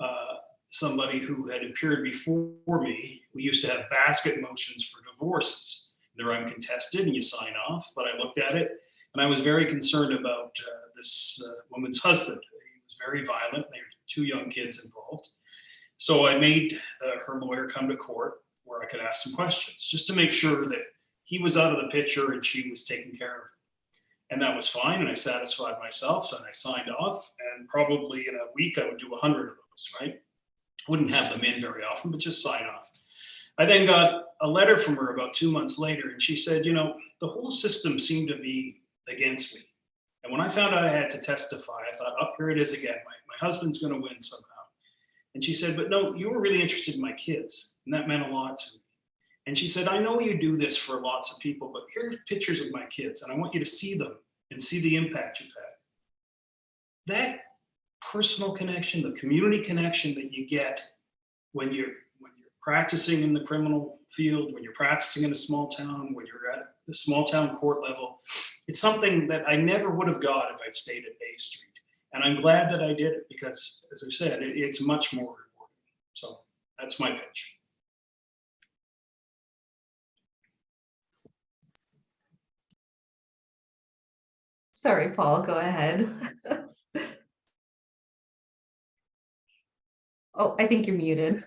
uh, somebody who had appeared before me. We used to have basket motions for divorces. They're uncontested and you sign off, but I looked at it and I was very concerned about uh, this uh, woman's husband. He was very violent. There were two young kids involved. So I made uh, her lawyer come to court where I could ask some questions just to make sure that he was out of the picture and she was taken care of. And that was fine. And I satisfied myself and I signed off. And probably in a week, I would do 100 of those, right? Wouldn't have them in very often, but just sign off. I then got a letter from her about two months later, and she said, You know, the whole system seemed to be against me. And when I found out I had to testify, I thought, up here it is again. My, my husband's going to win somehow. And she said, but no, you were really interested in my kids. And that meant a lot to me. And she said, I know you do this for lots of people, but here's pictures of my kids and I want you to see them and see the impact you've had. That personal connection, the community connection that you get when you're when you're practicing in the criminal field, when you're practicing in a small town, when you're at the small town court level, it's something that I never would have got if I'd stayed at Bay Street. And I'm glad that I did it because, as I said, it, it's much more rewarding. So that's my pitch. Sorry, Paul, go ahead. Oh, I think you're muted.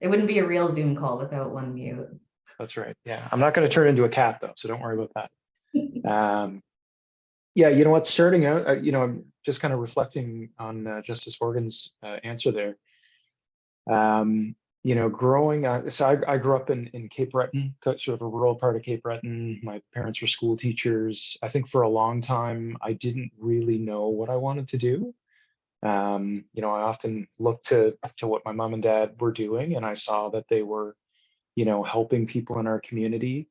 It wouldn't be a real Zoom call without one mute. That's right. Yeah, I'm not going to turn into a cat though, so don't worry about that. Um, yeah, you know what? Starting out, uh, you know, I'm just kind of reflecting on uh, Justice Hourigan's uh, answer there. Um, you know, growing, uh, so I, I grew up in in Cape Breton, sort of a rural part of Cape Breton. My parents were school teachers. I think for a long time, I didn't really know what I wanted to do. Um, you know, I often looked to to what my mom and dad were doing, and I saw that they were, you know, helping people in our community,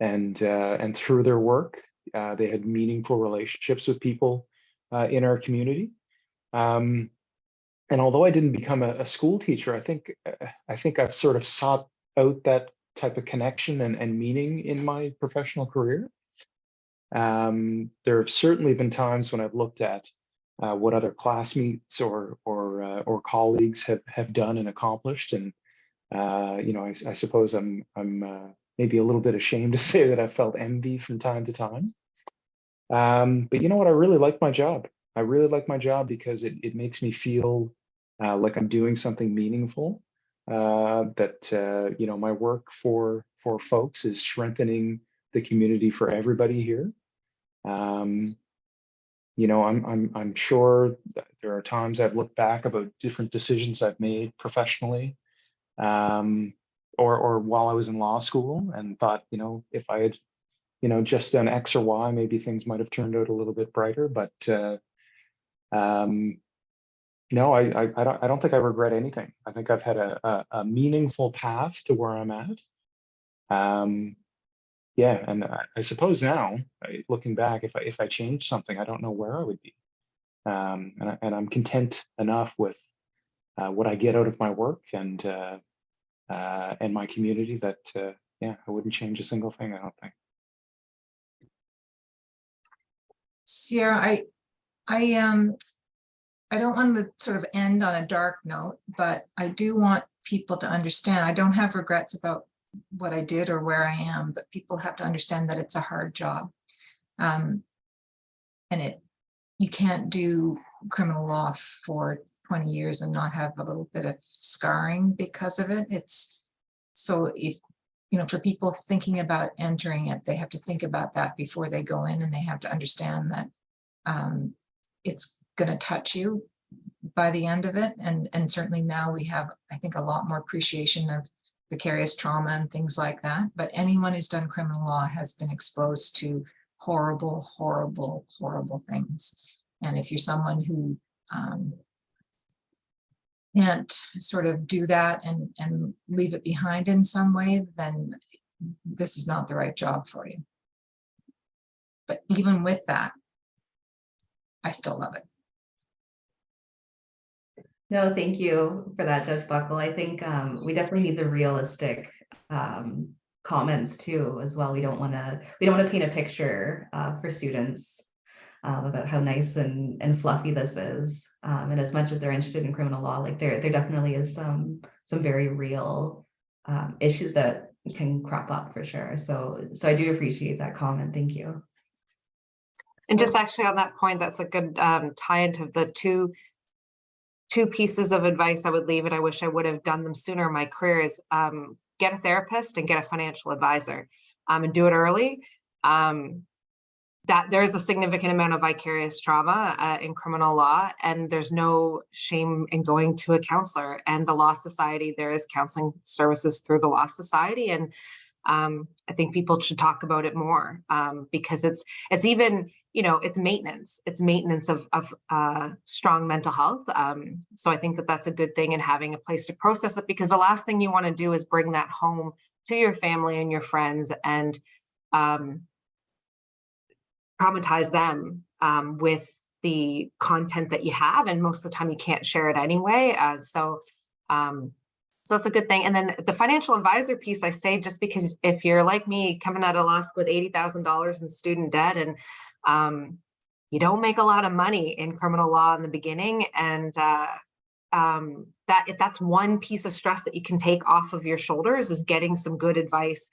and uh, and through their work, uh, they had meaningful relationships with people uh, in our community. Um, and although I didn't become a, a school teacher, I think uh, I think I've sort of sought out that type of connection and, and meaning in my professional career. Um, there have certainly been times when I've looked at uh, what other classmates or or uh, or colleagues have have done and accomplished, and uh, you know, I, I suppose I'm I'm uh, maybe a little bit ashamed to say that I felt envy from time to time. Um, but you know what? I really like my job. I really like my job because it it makes me feel uh, like I'm doing something meaningful. Uh, that uh, you know, my work for for folks is strengthening the community for everybody here. Um, you know, I'm I'm I'm sure there are times I've looked back about different decisions I've made professionally, um, or or while I was in law school, and thought, you know, if I had, you know, just done X or Y, maybe things might have turned out a little bit brighter. But uh, um, no, I, I I don't I don't think I regret anything. I think I've had a a, a meaningful path to where I'm at. Um, yeah, and I, I suppose now, looking back, if I if I changed something, I don't know where I would be. Um, and, I, and I'm content enough with uh, what I get out of my work and uh, uh, and my community that uh, yeah, I wouldn't change a single thing. I don't think. Sierra, I, I, um, I don't want to sort of end on a dark note, but I do want people to understand, I don't have regrets about what I did or where I am, but people have to understand that it's a hard job. Um, and it, you can't do criminal law for 20 years and not have a little bit of scarring because of it. It's, so if, you know, for people thinking about entering it, they have to think about that before they go in and they have to understand that um, it's going to touch you by the end of it. And, and certainly now we have, I think, a lot more appreciation of vicarious trauma and things like that. But anyone who's done criminal law has been exposed to horrible, horrible, horrible things. And if you're someone who um, can't sort of do that and, and leave it behind in some way, then this is not the right job for you. But even with that, I still love it. No, thank you for that, Judge Buckle. I think um, we definitely need the realistic um, comments too, as well. We don't want to, we don't want to paint a picture uh, for students um, about how nice and, and fluffy this is. Um, and as much as they're interested in criminal law, like there, there definitely is some, some very real um, issues that can crop up for sure. So, so I do appreciate that comment. Thank you. And just actually on that point, that's a good um, tie into the two two pieces of advice I would leave, and I wish I would have done them sooner in my career is um, get a therapist and get a financial advisor um, and do it early. Um, that there is a significant amount of vicarious trauma uh, in criminal law, and there's no shame in going to a counselor. And the Law Society, there is counseling services through the Law Society, and um, I think people should talk about it more um, because it's it's even you know it's maintenance. It's maintenance of of uh, strong mental health. Um, so I think that that's a good thing and having a place to process it because the last thing you want to do is bring that home to your family and your friends and um, traumatize them um, with the content that you have and most of the time you can't share it anyway uh, so um, so that's a good thing and then the financial advisor piece i say just because if you're like me coming out of law school with $80000 in student debt and um, you don't make a lot of money in criminal law in the beginning and uh, um, that if that's one piece of stress that you can take off of your shoulders is getting some good advice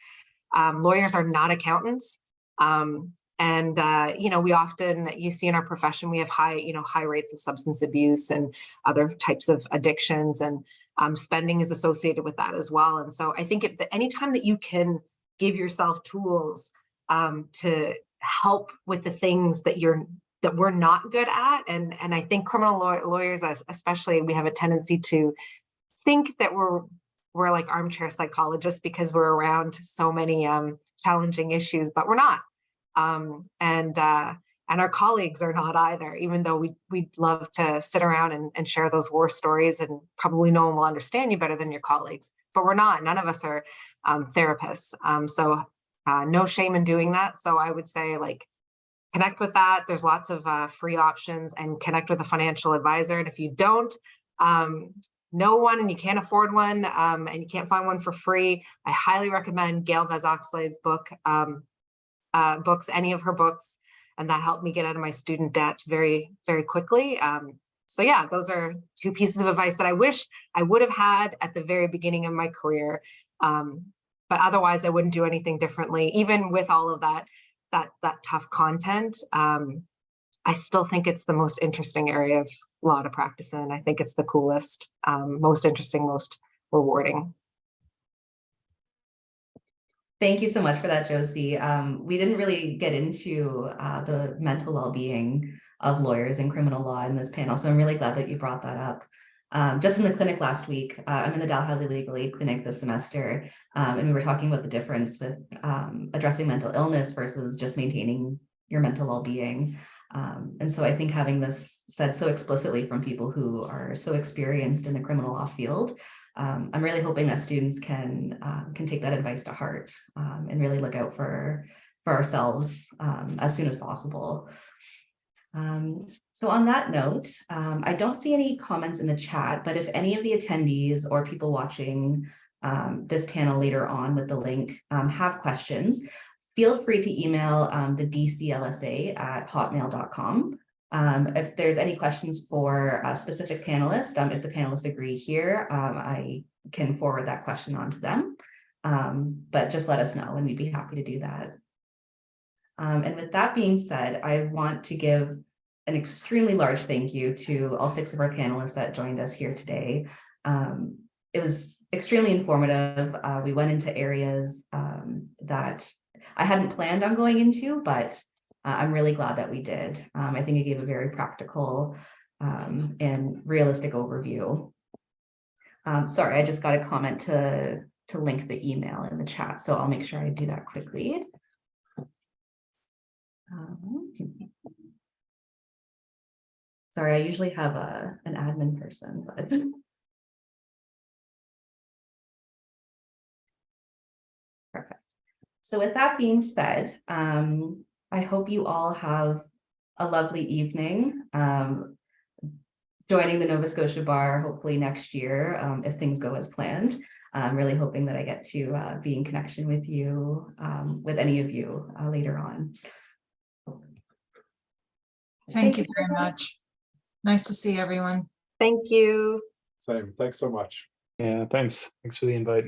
um, lawyers are not accountants um, and, uh, you know, we often, you see in our profession, we have high, you know, high rates of substance abuse and other types of addictions and um, spending is associated with that as well. And so I think if the, anytime that you can give yourself tools um, to help with the things that you're, that we're not good at. And, and I think criminal law- lawyers, especially, we have a tendency to think that we're, we're like armchair psychologists because we're around so many um, challenging issues, but we're not um, and uh, and our colleagues are not either, even though we we'd love to sit around and, and share those war stories and probably no one will understand you better than your colleagues, but we're not, none of us are um, therapists. Um, so uh, no shame in doing that. So I would say like, connect with that. There's lots of uh, free options and connect with a financial advisor. And if you don't, um, know one and you can't afford one um, and you can't find one for free, I highly recommend Gail Vaz-Oxlade's book, um, uh, books, any of her books, and that helped me get out of my student debt very, very quickly. Um, so yeah, those are two pieces of advice that I wish I would have had at the very beginning of my career. Um, but otherwise, I wouldn't do anything differently, even with all of that, that, that tough content. Um, I still think it's the most interesting area of law to practice in. I think it's the coolest, um, most interesting, most rewarding. Thank you so much for that, Josie. Um, we didn't really get into uh, the mental well-being of lawyers in criminal law in this panel, so I'm really glad that you brought that up. Um, just in the clinic last week, uh, I'm in the Dalhousie Legal Aid Clinic this semester, um, and we were talking about the difference with um, addressing mental illness versus just maintaining your mental well-being. Um, and so I think having this said so explicitly from people who are so experienced in the criminal law field um, I'm really hoping that students can uh, can take that advice to heart um, and really look out for for ourselves as soon as possible. Um, so on that note, um, I don't see any comments in the chat, but if any of the attendees or people watching um, this panel later on with the link have questions, feel free to email the DCLSA at hotmail.com. Um, if there's any questions for a specific panelist, um, if the panelists agree here, um, I can forward that question on to them. Um, but just let us know and we'd be happy to do that. Um, and with that being said, I want to give an extremely large thank you to all six of our panelists that joined us here today. Um, it was extremely informative. Uh, we went into areas that I hadn't planned on going into, but uh, I'm really glad that we did. Um, I think it gave a very practical um, and realistic overview. Um, sorry, I just got a comment to, to link the email in the chat, so I'll make sure I do that quickly. Um, sorry, I usually have a, an admin person, but. Perfect. So with that being said, um, I hope you all have a lovely evening. Um, joining the Nova Scotia Bar hopefully next year um, if things go as planned. I'm really hoping that I get to uh, be in connection with you, um, with any of you uh, later on. Thank you very much. Nice to see everyone. Thank you. Same, thanks so much. Yeah, thanks. Thanks for the invite.